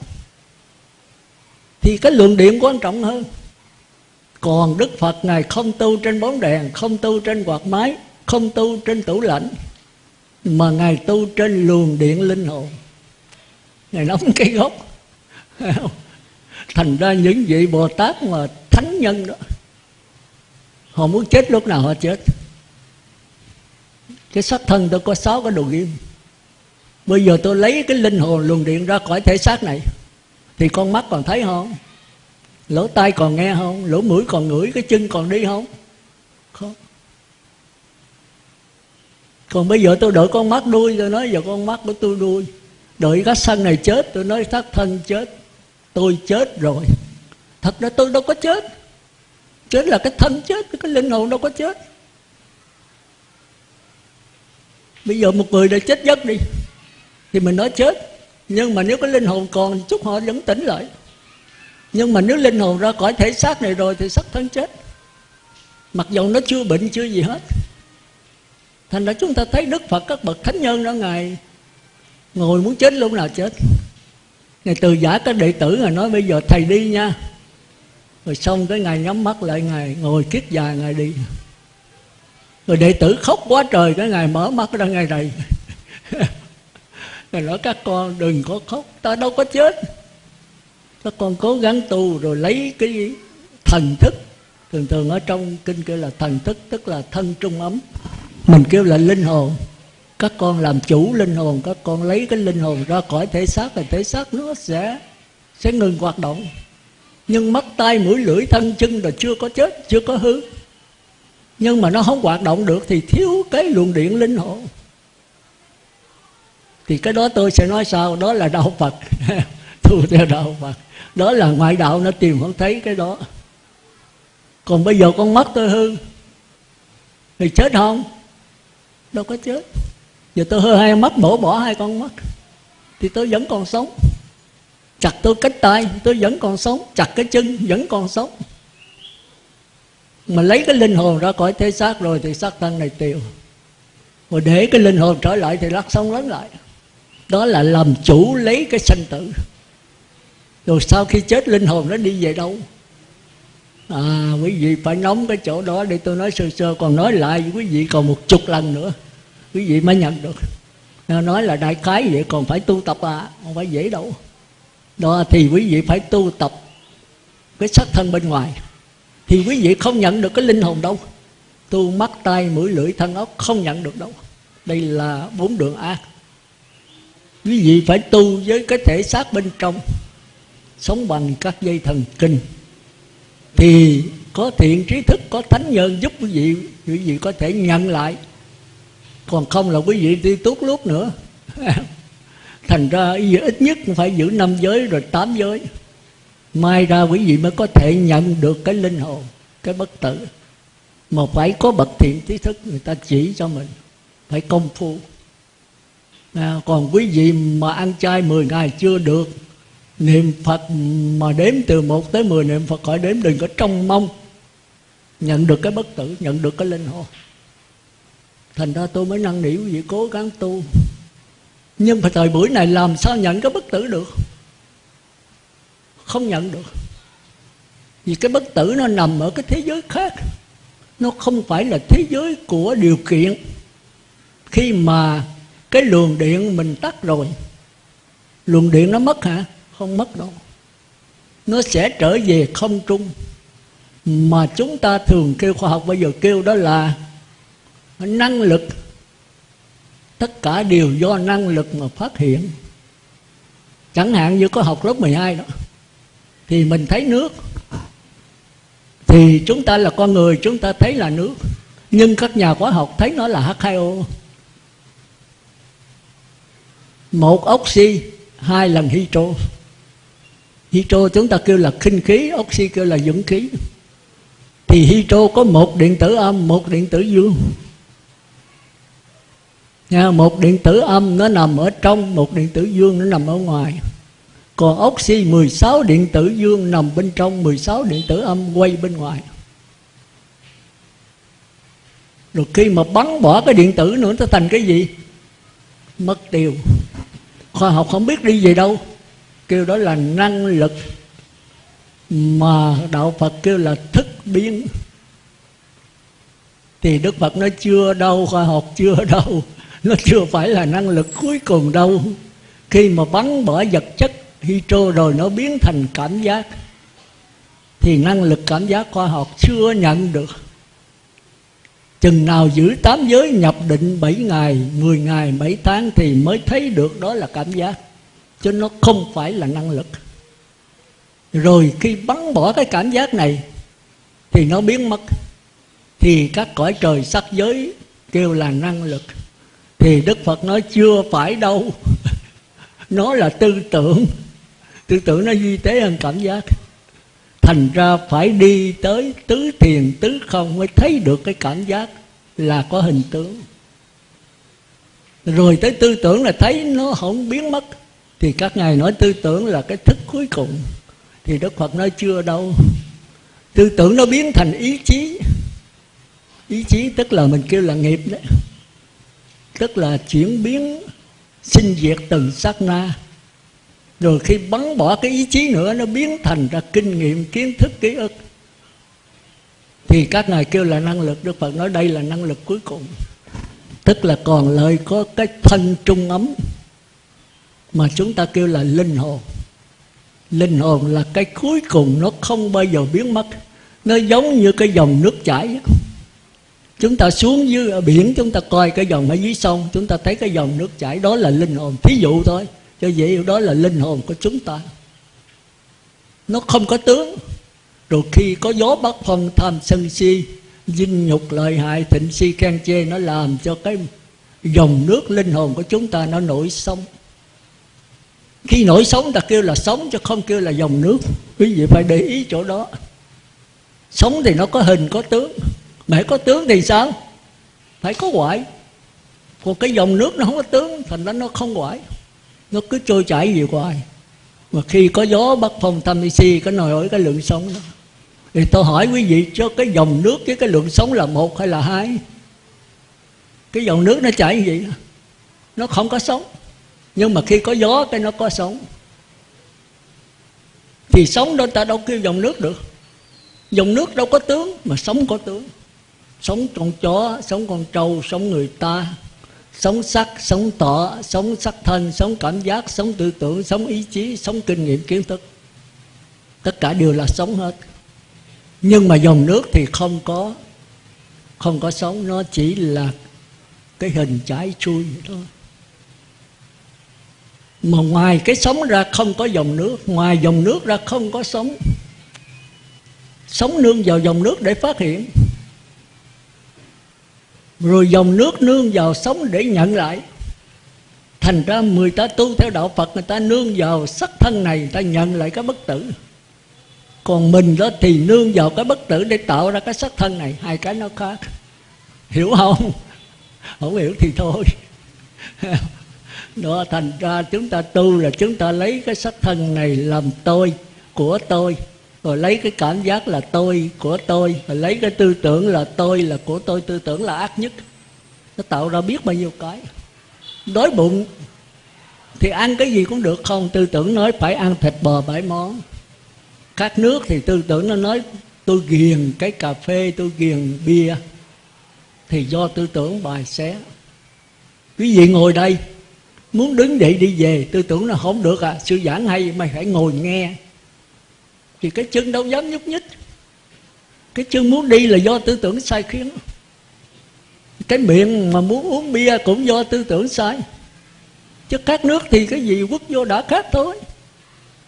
A: Thì cái luồng điện quan trọng hơn. Còn đức phật ngài không tu trên bóng đèn, không tu trên quạt máy, không tu trên tủ lạnh mà ngài tu trên luồng điện linh hồn. Ngài nóng cái gốc. Thành ra những vị bồ tát mà thánh nhân đó, họ muốn chết lúc nào họ chết. Cái xác thân tôi có sáu cái đồ ghim. Bây giờ tôi lấy cái linh hồn luồng điện ra khỏi thể xác này, thì con mắt còn thấy không? Lỗ tai còn nghe không? Lỗ mũi còn ngửi, cái chân còn đi không? Còn bây giờ tôi đợi con mắt đuôi, tôi nói giờ con mắt của tôi đuôi. Đợi cái sân này chết, tôi nói xác thân chết. Tôi chết rồi. Thật ra tôi đâu có chết. Chết là cái thân chết, cái linh hồn đâu có chết. Bây giờ một người đã chết giấc đi, thì mình nói chết. Nhưng mà nếu cái linh hồn còn, chút họ vẫn tỉnh lại. Nhưng mà nếu linh hồn ra khỏi thể xác này rồi, thì sắc thân chết. Mặc dù nó chưa bệnh, chưa gì hết thành ra chúng ta thấy đức phật các bậc thánh nhân đó, ngài ngồi muốn chết lúc nào chết. Ngài từ giả các đệ tử ngài nói, bây giờ thầy đi nha. Rồi xong cái ngài nhắm mắt lại, ngài ngồi kiết già, ngài đi. Rồi đệ tử khóc quá trời, cái ngài mở mắt ra, ngài này ngài nói, các con đừng có khóc, ta đâu có chết. Các con cố gắng tu rồi lấy cái thần thức. Thường thường ở trong kinh kia là thần thức, tức là thân trung ấm mình kêu là linh hồn. Các con làm chủ linh hồn, các con lấy cái linh hồn ra khỏi thể xác thì thể xác nó sẽ sẽ ngừng hoạt động. Nhưng mắt tay mũi, lưỡi, thân, chân là chưa có chết, chưa có hư. Nhưng mà nó không hoạt động được thì thiếu cái luồng điện linh hồn. Thì cái đó tôi sẽ nói sao đó là đạo phật. Tu theo đạo phật. Đó là ngoại đạo, nó tìm không thấy cái đó. Còn bây giờ con mắt tôi hư. Thì chết không? Đâu có chết. Giờ tôi hơi hai mắt bổ bỏ hai con mắt. Thì tôi vẫn còn sống. Chặt tôi cánh tay, tôi vẫn còn sống. Chặt cái chân, vẫn còn sống. Mà lấy cái linh hồn ra khỏi thế xác rồi thì xác thân này tiêu. Rồi để cái linh hồn trở lại thì lắc sống lớn lại. Đó là làm chủ lấy cái sanh tử. Rồi sau khi chết, linh hồn nó đi về đâu? À quý vị phải nóng cái chỗ đó để tôi nói sơ sơ, còn nói lại quý vị còn một chục lần nữa. Quý vị mới nhận được. Nói là đại khái vậy, còn phải tu tập à không phải dễ đâu. Đó, thì quý vị phải tu tập cái sắc thân bên ngoài. Thì quý vị không nhận được cái linh hồn đâu. Tu mắt tay mũi, lưỡi, thân ốc không nhận được đâu. Đây là bốn đường ác quý vị phải tu với cái thể xác bên trong, sống bằng các dây thần kinh thì có thiện trí thức có thánh nhân giúp quý vị quý vị có thể nhận lại. Còn không là quý vị đi tốt lúc nữa. Thành ra ít nhất phải giữ năm giới rồi tám giới. Mai ra quý vị mới có thể nhận được cái linh hồn cái bất tử. Mà phải có bậc thiện trí thức người ta chỉ cho mình. Phải công phu. À, còn quý vị mà ăn chay 10 ngày chưa được niệm phật mà đếm từ 1 tới 10 niệm phật khỏi đếm, đừng có trông mong. Nhận được cái bất tử, nhận được cái linh hồn. Thành ra tôi mới năn nỉ quý vị, cố gắng tu. Nhưng mà thời buổi này làm sao nhận cái bất tử được? Không nhận được. Vì cái bất tử nó nằm ở cái thế giới khác. Nó không phải là thế giới của điều kiện. Khi mà cái luồng điện mình tắt rồi, luồng điện nó mất hả? Không mất đâu nó sẽ trở về không trung. Mà chúng ta thường kêu khoa học, bây giờ kêu đó là năng lực. Tất cả đều do năng lực mà phát hiện. Chẳng hạn như có học lớp 12 đó, thì mình thấy nước. Thì chúng ta là con người, chúng ta thấy là nước. Nhưng các nhà khoa học thấy nó là H2O một oxy, hai lần hydro hydro chúng ta kêu là khinh khí oxy kêu là dưỡng khí. Thì hydro có một điện tử âm một điện tử dương. Nha, một điện tử âm nó nằm ở trong một điện tử dương nó nằm ở ngoài. Còn oxy 16 điện tử dương nằm bên trong 16 điện tử âm quay bên ngoài. Rồi khi mà bắn bỏ cái điện tử nữa nó thành cái gì? Mất tiêu. Khoa học không biết đi về đâu kêu đó là năng lực mà đạo phật kêu là thức biến. Thì đức phật nó chưa đâu khoa học chưa đâu nó chưa phải là năng lực cuối cùng đâu. Khi mà bắn bỏ vật chất hydro rồi nó biến thành cảm giác thì năng lực cảm giác khoa học chưa nhận được. Chừng nào giữ tám giới nhập định 7 ngày, 10 ngày, 7 tháng Thì mới thấy được đó là cảm giác. Chứ nó không phải là năng lực. Rồi khi bắn bỏ cái cảm giác này, Thì nó biến mất. Thì các cõi trời sắc giới kêu là năng lực. Thì Đức Phật nói chưa phải đâu. Nó là tư tưởng. Tư tưởng nó duy tế hơn cảm giác. Thành ra phải đi tới tứ thiền, tứ không mới thấy được cái cảm giác là có hình tướng. Rồi tới tư tưởng là thấy nó không biến mất thì các ngài nói tư tưởng là cái thức cuối cùng. Thì đức phật nói chưa đâu. Tư tưởng nó biến thành ý chí. Ý chí tức là mình kêu là nghiệp đấy. Tức là chuyển biến, sinh diệt từng sát na. Rồi khi bắn bỏ cái ý chí nữa, nó biến thành ra kinh nghiệm, kiến thức, ký ức. Thì các ngài kêu là năng lực. Đức phật nói đây là năng lực cuối cùng. Tức là còn lại có cái thân trung ấm mà chúng ta kêu là linh hồn. Linh hồn là cái cuối cùng nó không bao giờ biến mất. Nó giống như cái dòng nước chảy chúng ta xuống dưới ở biển, chúng ta coi cái dòng ở dưới sông, chúng ta thấy cái dòng nước chảy, đó là linh hồn. Thí dụ thôi, cho vậy đó là linh hồn của chúng ta. Nó không có tướng. Rồi khi có gió bắc phong, tham sân si, dinh nhục lợi hại, thịnh si khen chê, nó làm cho cái dòng nước linh hồn của chúng ta nó nổi sông khi nổi sống ta kêu là sống chứ không kêu là dòng nước. Quý vị phải để ý chỗ đó. Sống thì nó có hình, có tướng. Mà có tướng thì sao? Phải có ngoại còn cái dòng nước nó không có tướng, thành ra nó không quải. Nó cứ trôi chảy gì hoài. Mà khi có gió bắc phong thăm si, cái nồi ổi cái lượng sống đó. Thì tôi hỏi quý vị, cho cái dòng nước với cái lượng sống là một hay là hai? Cái dòng nước nó chảy gì nó không có sống nhưng mà khi có gió cái nó có sống thì sống đó ta đâu kêu dòng nước được. Dòng nước đâu có tướng, mà sống có tướng. Sống con chó sống con trâu sống người ta. Sống sắc sống tọ sống sắc thân sống cảm giác sống tư tưởng sống ý chí sống kinh nghiệm kiến thức. Tất cả đều là sống hết. Nhưng mà dòng nước thì không có không có sống nó chỉ là cái hình trái chui vậy thôi mà ngoài cái sống ra không có dòng nước, ngoài dòng nước ra không có sống. Sống nương vào dòng nước để phát hiện. Rồi dòng nước nương vào sống để nhận lại. Thành ra người ta tu theo đạo phật, người ta nương vào sắc thân này, người ta nhận lại cái bất tử. Còn mình đó thì nương vào cái bất tử để tạo ra cái sắc thân này. Hai cái nó khác. Hiểu không? Không hiểu thì thôi đó, thành ra chúng ta tu là chúng ta lấy cái sắc thân này làm tôi của tôi, rồi lấy cái cảm giác là tôi của tôi, rồi lấy cái tư tưởng là tôi là của tôi. Tư tưởng là ác nhất. Nó tạo ra biết bao nhiêu cái. Đói bụng thì ăn cái gì cũng được không? Tư tưởng nói phải ăn thịt bò bảy món. Khát nước thì tư tưởng nó nói, tôi ghiền cái cà phê, tôi ghiền bia. Thì do tư tưởng bài xé. Quý vị ngồi đây muốn đứng dậy đi về, tư tưởng là không được à. Sư giảng hay, mày phải ngồi nghe. Thì cái chân đâu dám nhúc nhích. Cái chân muốn đi là do tư tưởng sai khiến. Cái miệng mà muốn uống bia cũng do tư tưởng sai. Chứ các nước thì cái gì quốc vô đã khác thôi.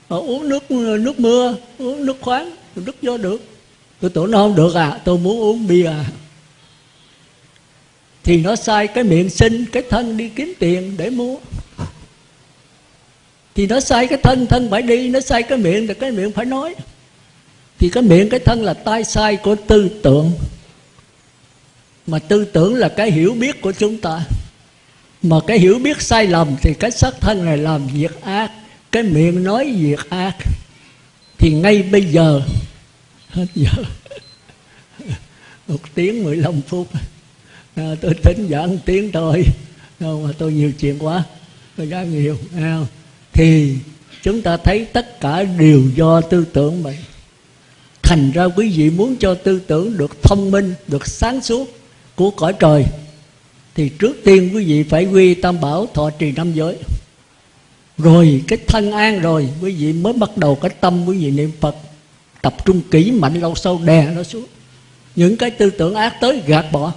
A: Họ uống nước nước mưa, uống nước khoáng, nước vô được. Tôi tưởng nó không được à. Tôi muốn uống bia à thì nó sai cái miệng xin cái thân đi kiếm tiền để mua. Thì nó sai cái thân thân phải đi, nó sai cái miệng thì cái miệng phải nói. Thì cái miệng, cái thân là tai sai của tư tưởng. Mà tư tưởng là cái hiểu biết của chúng ta. Mà cái hiểu biết sai lầm thì cái xác thân này làm việc ác, cái miệng nói việc ác. Thì ngay bây giờ, hết giờ. Một tiếng 15 phút à, tôi tính giảng tiếng thôi. Không mà tôi nhiều chuyện quá. Tôi giảng nhiều à, thì chúng ta thấy tất cả đều do tư tưởng mình. Thành ra quý vị muốn cho tư tưởng được thông minh được sáng suốt của cõi trời thì trước tiên quý vị phải quy tam bảo thọ trì năm giới. Rồi cái thân an rồi quý vị mới bắt đầu cái tâm quý vị niệm phật. Tập trung kỹ mạnh lâu sâu đè nó xuống. Những cái tư tưởng ác tới gạt bỏ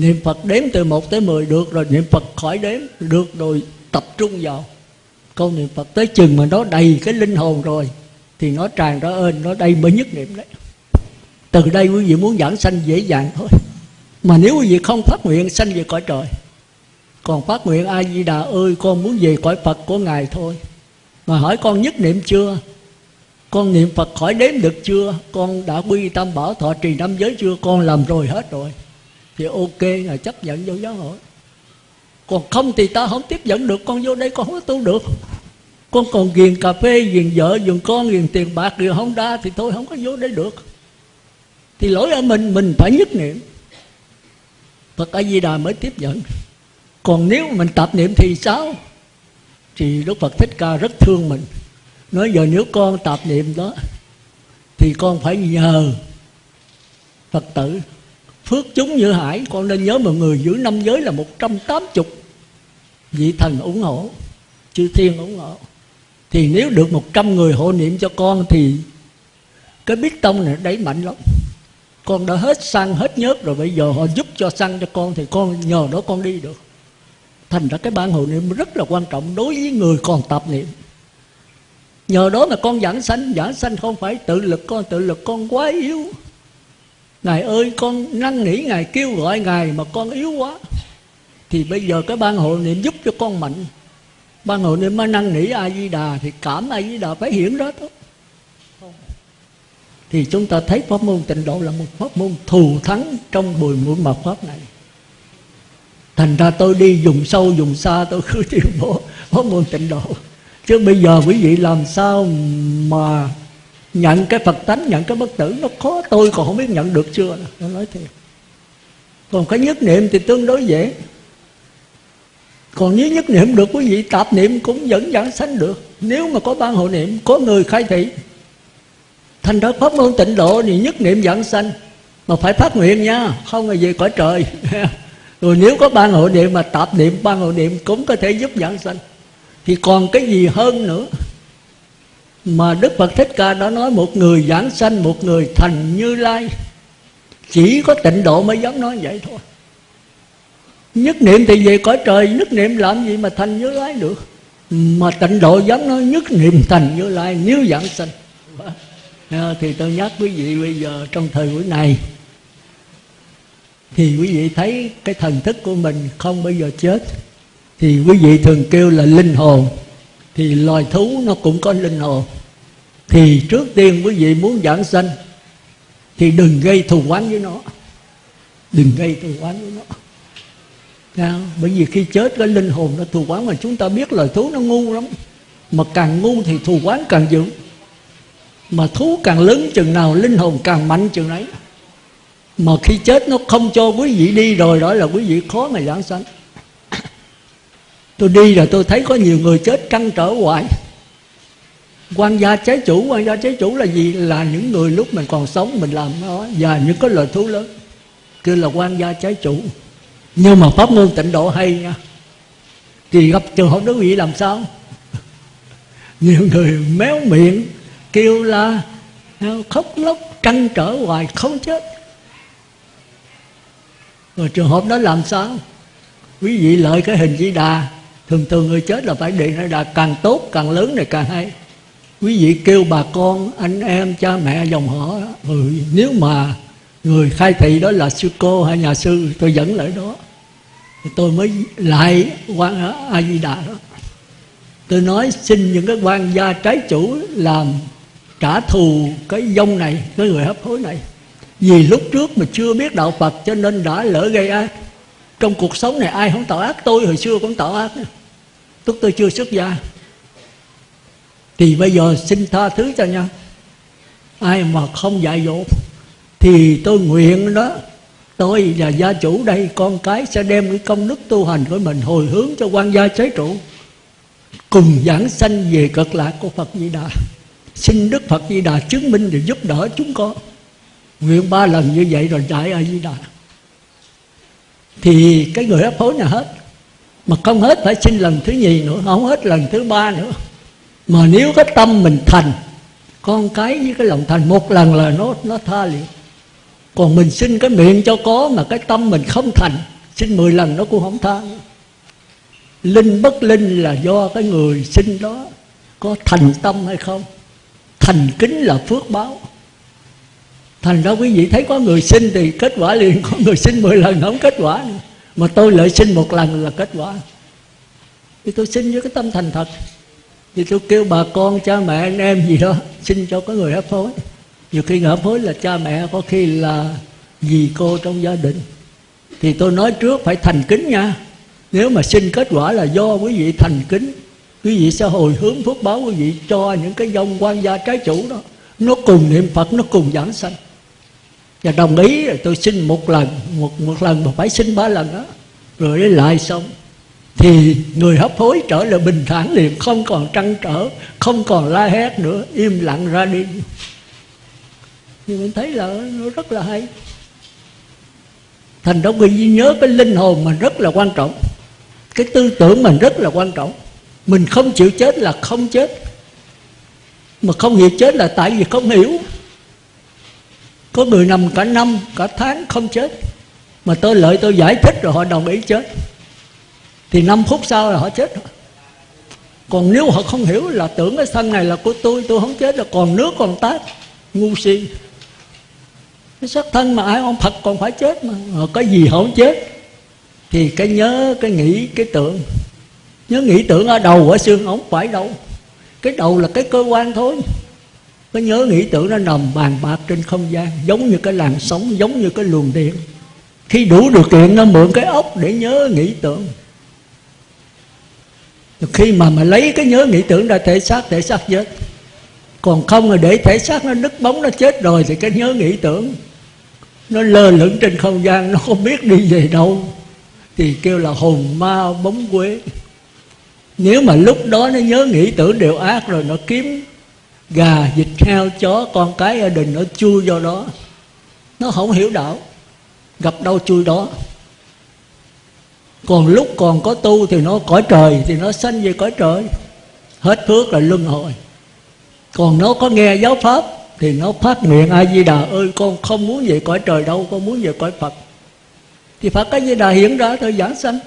A: niệm phật đếm từ 1 tới 10 được rồi, niệm phật khỏi đếm, được rồi, tập trung vào. Câu niệm phật tới chừng mà nó đầy cái linh hồn rồi, thì nó tràn ra ơn nó đây mới nhất niệm đấy. Từ đây quý vị muốn giảng sanh dễ dàng thôi. Mà nếu quý vị không phát nguyện, sanh về cõi trời. Còn phát nguyện a di đà ơi, con muốn về cõi phật của ngài thôi. Mà hỏi con nhất niệm chưa? Con niệm phật khỏi đếm được chưa? Con đã quy tâm bảo thọ trì năm giới chưa? Con làm rồi hết rồi thì ok là chấp nhận vô giáo hội. Còn không thì ta không tiếp nhận được, con vô đây con không có tu được. Con còn ghiền cà phê, ghiền vợ, ghiền con, ghiền tiền bạc, ghiền không đa thì thôi, không có vô đây được. Thì lỗi ở mình mình phải nhất niệm. Phật A Di Đà mới tiếp nhận còn nếu mình tập niệm thì sao? Thì Đức Phật Thích Ca rất thương mình. Nói giờ nếu con tập niệm đó, thì con phải nhờ Phật tử phước chúng như hải, con nên nhớ mọi người, giữ năm giới là 180 vị thần ủng hộ, chư thiên ủng hộ. Thì nếu được 100 người hộ niệm cho con thì cái biết tông này đẩy mạnh lắm. Con đã hết xăng hết nhớt rồi, bây giờ họ giúp cho xăng cho con thì con nhờ đó con đi được. Thành ra cái ban hộ niệm rất là quan trọng đối với người còn tập niệm. Nhờ đó mà con giảng sanh giảng sanh không phải tự lực, con tự lực con quá yếu ngài ơi, con năn nỉ ngài, kêu gọi ngài mà con yếu quá. Thì bây giờ cái ban hộ niệm giúp cho con mạnh. Ban hộ niệm mà năn nỉ a di đà thì cảm a di đà phải hiển đó thôi thì chúng ta thấy pháp môn tịnh độ là một pháp môn thù thắng trong bùi mũi mật pháp này. Thành ra tôi đi dùng sâu dùng xa, tôi cứ tuyên bố pháp môn tịnh độ. Chứ bây giờ quý vị làm sao mà nhận cái phật tánh, nhận cái bất tử, nó khó. Tôi còn không biết nhận được chưa nó nói thiệt. Còn cái nhất niệm thì tương đối dễ. Còn nếu nhất niệm được quý vị, tạp niệm cũng vẫn giảng sanh được. Nếu mà có ban hộ niệm, có người khai thị. Thành ra pháp môn tịnh độ thì nhất niệm giảng sanh. Mà phải phát nguyện nha, không là gì cõi trời. Rồi nếu có ban hộ niệm mà tạp niệm, ban hộ niệm cũng có thể giúp giảng sanh. Thì còn cái gì hơn nữa? Mà Đức Phật Thích Ca đã nói một người giảng sanh, một người thành như lai. Chỉ có tịnh độ mới dám nói vậy thôi. Nhất niệm thì về cõi trời, nhất niệm làm gì mà thành như lai được? Mà tịnh độ dám nói nhất niệm thành như lai, nếu giảng sanh. À, thì tôi nhắc quý vị bây giờ, trong thời buổi này, thì quý vị thấy cái thần thức của mình không bao giờ chết. Thì quý vị thường kêu là linh hồn thì loài thú nó cũng có linh hồn. Thì trước tiên quý vị muốn giảng sanh thì đừng gây thù oán với nó. Đừng gây thù oán với nó. Sao? bởi vì khi chết cái linh hồn nó thù oán mà chúng ta biết loài thú nó ngu lắm. Mà càng ngu thì thù oán càng dữ. Mà thú càng lớn chừng nào linh hồn càng mạnh chừng ấy mà khi chết nó không cho quý vị đi rồi, đó là quý vị khó mà giảng sanh tôi đi rồi tôi thấy có nhiều người chết trăn trở hoài. Quan gia trái chủ, quan gia trái chủ là gì? Là những người lúc mình còn sống mình làm nó, và những cái lời thú lớn kia là quan gia trái chủ. Nhưng mà pháp môn tịnh độ hay nha. Thì gặp trường hợp đó quý vị làm sao? Nhiều người méo miệng, kêu la à, khóc lóc, trăn trở hoài, không chết. Rồi trường hợp đó làm sao? Quý vị lợi cái hình di đà thường thường người chết là phải điện nó càng tốt càng lớn này càng hay. Quý vị kêu bà con anh em cha mẹ dòng họ ừ, nếu mà người khai thị đó là sư cô hay nhà sư tôi dẫn lại đó. Thì tôi mới lại quan a di đà đó. Tôi nói xin những cái quan gia trái chủ làm trả thù cái dông này cái người hấp hối này. Vì lúc trước mà chưa biết đạo phật cho nên đã lỡ gây ác trong cuộc sống này ai không tạo ác? Tôi hồi xưa cũng tạo ác. Lúc tôi chưa xuất gia. Thì bây giờ xin tha thứ cho nhau. Ai mà không dạy dỗ, thì tôi nguyện đó, tôi là gia chủ đây, con cái sẽ đem cái công đức tu hành của mình hồi hướng cho quan gia chế trụ. Cùng giảng sanh về cực lạc của phật di đà. Xin đức phật di đà chứng minh để giúp đỡ chúng con. Nguyện ba lần như vậy rồi đại a di đà thì cái người hấp hối là hết? Mà không hết phải xin lần thứ nhì nữa, không hết lần thứ ba nữa. Mà nếu cái tâm mình thành, con cái với cái lòng thành, một lần là nó nó tha liền còn mình xin cái miệng cho có mà cái tâm mình không thành, xin mười lần nó cũng không tha linh bất linh là do cái người xin đó có thành tâm hay không? Thành kính là phước báo thành ra quý vị thấy có người xin thì kết quả liền, có người xin mười lần không kết quả nữa. mà tôi lợi xin một lần là kết quả. Thì tôi xin với cái tâm thành thật. Thì tôi kêu bà con, cha mẹ, anh em gì đó, xin cho có người hấp hối. Nhiều khi hấp hối là cha mẹ, có khi là dì cô trong gia đình. Thì tôi nói trước phải thành kính nha. Nếu mà xin kết quả là do quý vị thành kính, quý vị sẽ hồi hướng phước báo quý vị cho những cái dông quan gia trái chủ đó. Nó cùng niệm phật, nó cùng giảng sanh và đồng ý rồi tôi xin một lần, một một lần mà phải xin ba lần đó. Rồi lại xong. Thì người hấp hối trở lại bình thản liền, không còn trăn trở, không còn la hét nữa, im lặng ra đi. Thì mình thấy là nó rất là hay. Thành ra quý vị nhớ cái linh hồn mình rất là quan trọng. Cái tư tưởng mình rất là quan trọng. Mình không chịu chết là không chết. Mà không hiểu chết là tại vì không hiểu có người nằm cả năm, cả tháng không chết. Mà tôi lợi tôi giải thích rồi họ đồng ý chết. Thì 5 phút sau là họ chết. Còn nếu họ không hiểu là tưởng cái thân này là của tôi tôi không chết là còn nước, còn tát, ngu si. Cái xác thân mà ai ông Phật còn phải chết mà. Ờ, họ có gì họ không chết? Thì cái nhớ, cái nghĩ, cái tưởng. Nhớ nghĩ tưởng ở đầu, ở xương ống phải đâu. Cái đầu là cái cơ quan thôi cái nhớ nghĩ tưởng nó nằm bàn bạc trên không gian, giống như cái làn sóng, giống như cái luồng điện. Khi đủ điều kiện nó mượn cái ốc để nhớ nghĩ tưởng. Khi mà mà lấy cái nhớ nghĩ tưởng ra thể xác thể xác chết. Còn không là để thể xác nó đứt bóng, nó chết rồi thì cái nhớ nghĩ tưởng nó lơ lửng trên không gian, nó không biết đi về đâu. Thì kêu là hồn ma bóng quế. Nếu mà lúc đó nó nhớ nghĩ tưởng đều ác rồi, nó kiếm gà vịt heo chó, con cái gia đình nó chui vào đó. Nó không hiểu đạo. Gặp đâu chui đó. Còn lúc còn có tu thì nó cõi trời, thì nó sanh về cõi trời. Hết phước là luân hồi. Còn nó có nghe giáo pháp, thì nó phát nguyện a di đà ơi, con không muốn về cõi trời đâu, con muốn về cõi phật. Thì phật a di đà hiện ra thôi giảng sanh.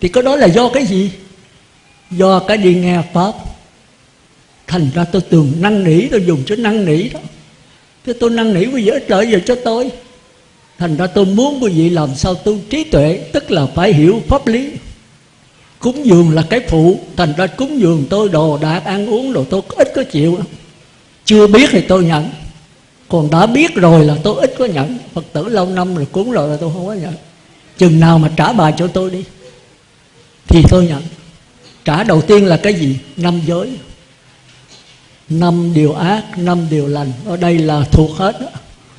A: Thì cái đó là do cái gì? Do cái đi nghe pháp thành ra tôi tưởng năn nỉ, tôi dùng chữ năn nỉ đó. Thế tôi năn nỉ quý vị ích lợi gì cho tôi. Thành ra tôi muốn quý vị làm sao tu trí tuệ, tức là phải hiểu pháp lý. Cúng dường là cái phụ, thành ra cúng dường tôi đồ đạc ăn uống đồ tôi ít có chịu. Chưa biết thì tôi nhận. Còn đã biết rồi là tôi ít có nhận. Phật tử lâu năm rồi cúng rồi là tôi không có nhận. Chừng nào mà trả bài cho tôi đi, thì tôi nhận. Trả đầu tiên là cái gì? Năm giới năm điều ác, năm điều lành. Ở đây là thuộc hết đó.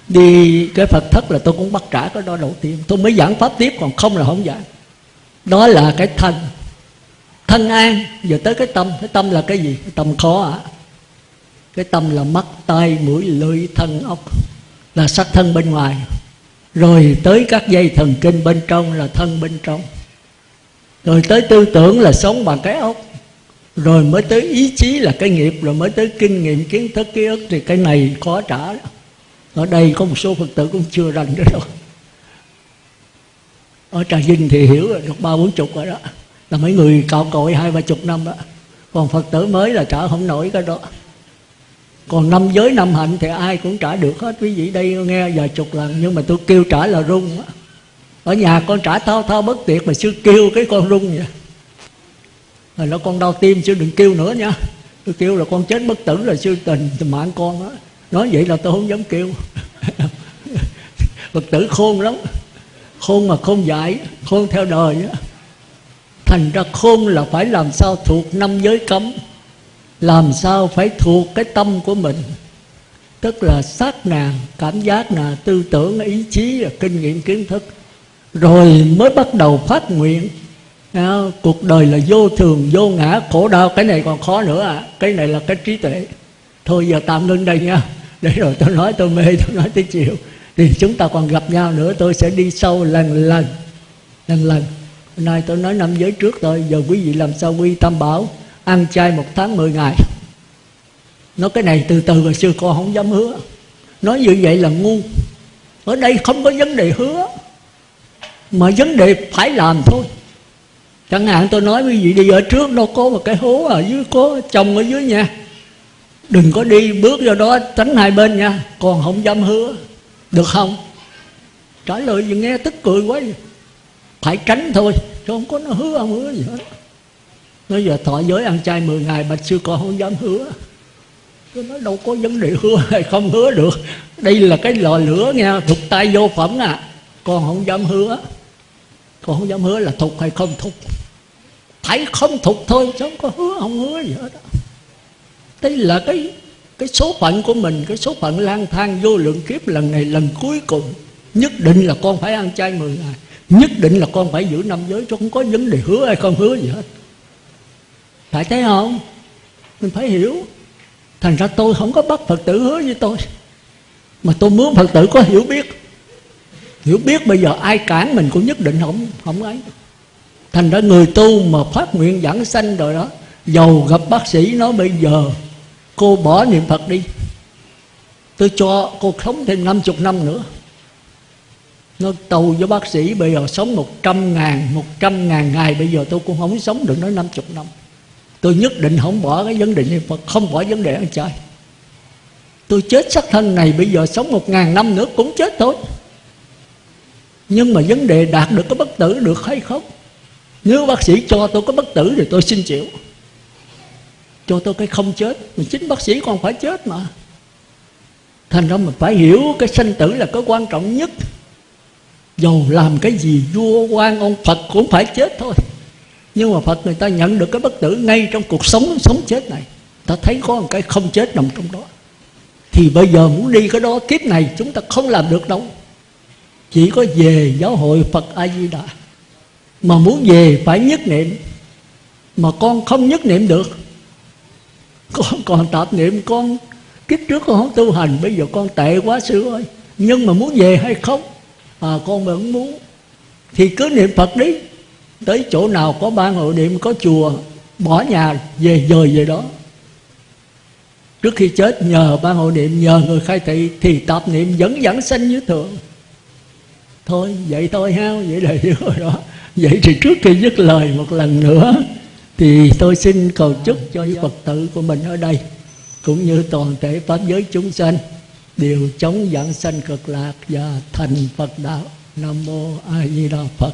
A: đi cái phật thất là tôi cũng bắt trả cái đó đầu tiên. Tôi mới giảng pháp tiếp, còn không là không giảng. Đó là cái thân thân an. Giờ tới cái tâm. Cái tâm là cái gì? Cái tâm khó ạ. À? cái tâm là mắt, tai, mũi, lưỡi, thân ốc là sắc thân bên ngoài. Rồi tới các dây thần kinh bên trong là thân bên trong. Rồi tới tư tưởng là sống bằng cái ốc rồi mới tới ý chí là cái nghiệp, rồi mới tới kinh nghiệm, kiến thức, ký ức, thì cái này khó trả. Ở đây có một số phật tử cũng chưa rành cái đâu. Ở trà vinh thì hiểu rồi, được ba bốn chục rồi đó. Là mấy người cạo cội hai ba chục năm đó. Còn phật tử mới là trả không nổi cái đó. Còn năm giới năm hạnh thì ai cũng trả được hết. Quý vị đây nghe vài chục lần, nhưng mà tôi kêu trả là rung ở nhà con trả thao thao bất tuyệt mà sư kêu cái con rung vậy rồi nó con đau tim chứ đừng kêu nữa nha. Tôi kêu là con chết bất tử rồi sư tình, mạng con đó. Nói vậy là tôi không dám kêu. Phật tử khôn lắm. Khôn mà khôn dại khôn theo đời đó. thành ra khôn là phải làm sao thuộc năm giới cấm. Làm sao phải thuộc cái tâm của mình. Tức là sát nà cảm giác nà tư tưởng ý chí kinh nghiệm kiến thức. Rồi mới bắt đầu phát nguyện đó, cuộc đời là vô thường vô ngã khổ đau. Cái này còn khó nữa à. Cái này là cái trí tuệ. Thôi giờ tạm ngưng đây nha. Để rồi tôi nói tôi mê tôi nói tới chiều thì chúng ta còn gặp nhau nữa tôi sẽ đi sâu lần lần lần lần. Hôm nay tôi nói năm giới trước thôi giờ quý vị làm sao quy tam bảo ăn chay một tháng 10 ngày. Nói cái này từ từ hồi sư con không dám hứa. Nói như vậy là ngu. Ở đây không có vấn đề hứa. Mà vấn đề phải làm thôi chẳng hạn tôi nói quý vị đi ở trước đâu có một cái hố ở dưới, có chồng ở dưới nha. Đừng có đi bước vào đó, tránh hai bên nha. Còn không dám hứa. Được không? Trả lời gì nghe tức cười quá vậy. phải tránh thôi, chứ không có nó hứa không hứa gì hết. Nói giờ thọ giới ăn chay 10 ngày bạch sư con không dám hứa. Tôi nói đâu có vấn đề hứa hay không hứa được. Đây là cái lò lửa nha thục tay vô phẩm à. Con không dám hứa. Con không dám hứa là thục hay không thục phải không thục thôi, chứ không có hứa, không hứa gì hết đó. đây là cái cái số phận của mình, cái số phận lang thang vô lượng kiếp lần này, lần cuối cùng. Nhất định là con phải ăn chay 10 ngày. Nhất định là con phải giữ năm giới, chứ không có vấn đề hứa hay không hứa gì hết. Phải thấy không? Mình phải hiểu. Thành ra tôi không có bắt phật tử hứa với tôi. Mà tôi muốn phật tử có hiểu biết. Hiểu biết bây giờ ai cản mình cũng nhất định không không ấy thành ra người tu mà phát nguyện giảng sanh rồi đó, giàu gặp bác sĩ nói bây giờ cô bỏ niệm phật đi. Tôi cho cô sống thêm 50 năm nữa. Nó tù với bác sĩ bây giờ sống một trăm ngàn, một trăm ngàn ngày, bây giờ tôi cũng không sống được nói 50 năm. Tôi nhất định không bỏ cái vấn đề niệm phật, không bỏ vấn đề ăn chay. Tôi chết xác thân này, bây giờ sống một ngàn năm nữa cũng chết thôi. Nhưng mà vấn đề đạt được cái bất tử được hay không? Nếu bác sĩ cho tôi có bất tử thì tôi xin chịu. Cho tôi cái không chết, mà chính bác sĩ còn phải chết mà. Thành ra mình phải hiểu cái sanh tử là cái quan trọng nhất. Dầu làm cái gì, vua, quan, ông phật cũng phải chết thôi. Nhưng mà phật người ta nhận được cái bất tử ngay trong cuộc sống sống chết này. Ta thấy có một cái không chết nằm trong đó. Thì bây giờ muốn đi cái đó, kiếp này chúng ta không làm được đâu. Chỉ có về giáo hội phật a di đà mà muốn về phải nhất niệm. Mà con không nhất niệm được. Con còn tạp niệm, con kiếp trước con không tu hành, bây giờ con tệ quá sư ơi. Nhưng mà muốn về hay không? À con vẫn muốn. Thì cứ niệm phật đi. Tới chỗ nào có ban hội niệm, có chùa, bỏ nhà, về dời về đó. Trước khi chết, nhờ ban hội niệm, nhờ người khai thị, thì tạp niệm vẫn dẫn sanh như thường. Thôi, vậy thôi ha, vậy là hiểu rồi đó vậy thì trước khi dứt lời một lần nữa, thì tôi xin cầu chúc cho phật tử của mình ở đây, cũng như toàn thể pháp giới chúng sanh, đều chống giảng sanh cực lạc và thành phật đạo. Nam mô a di đà phật.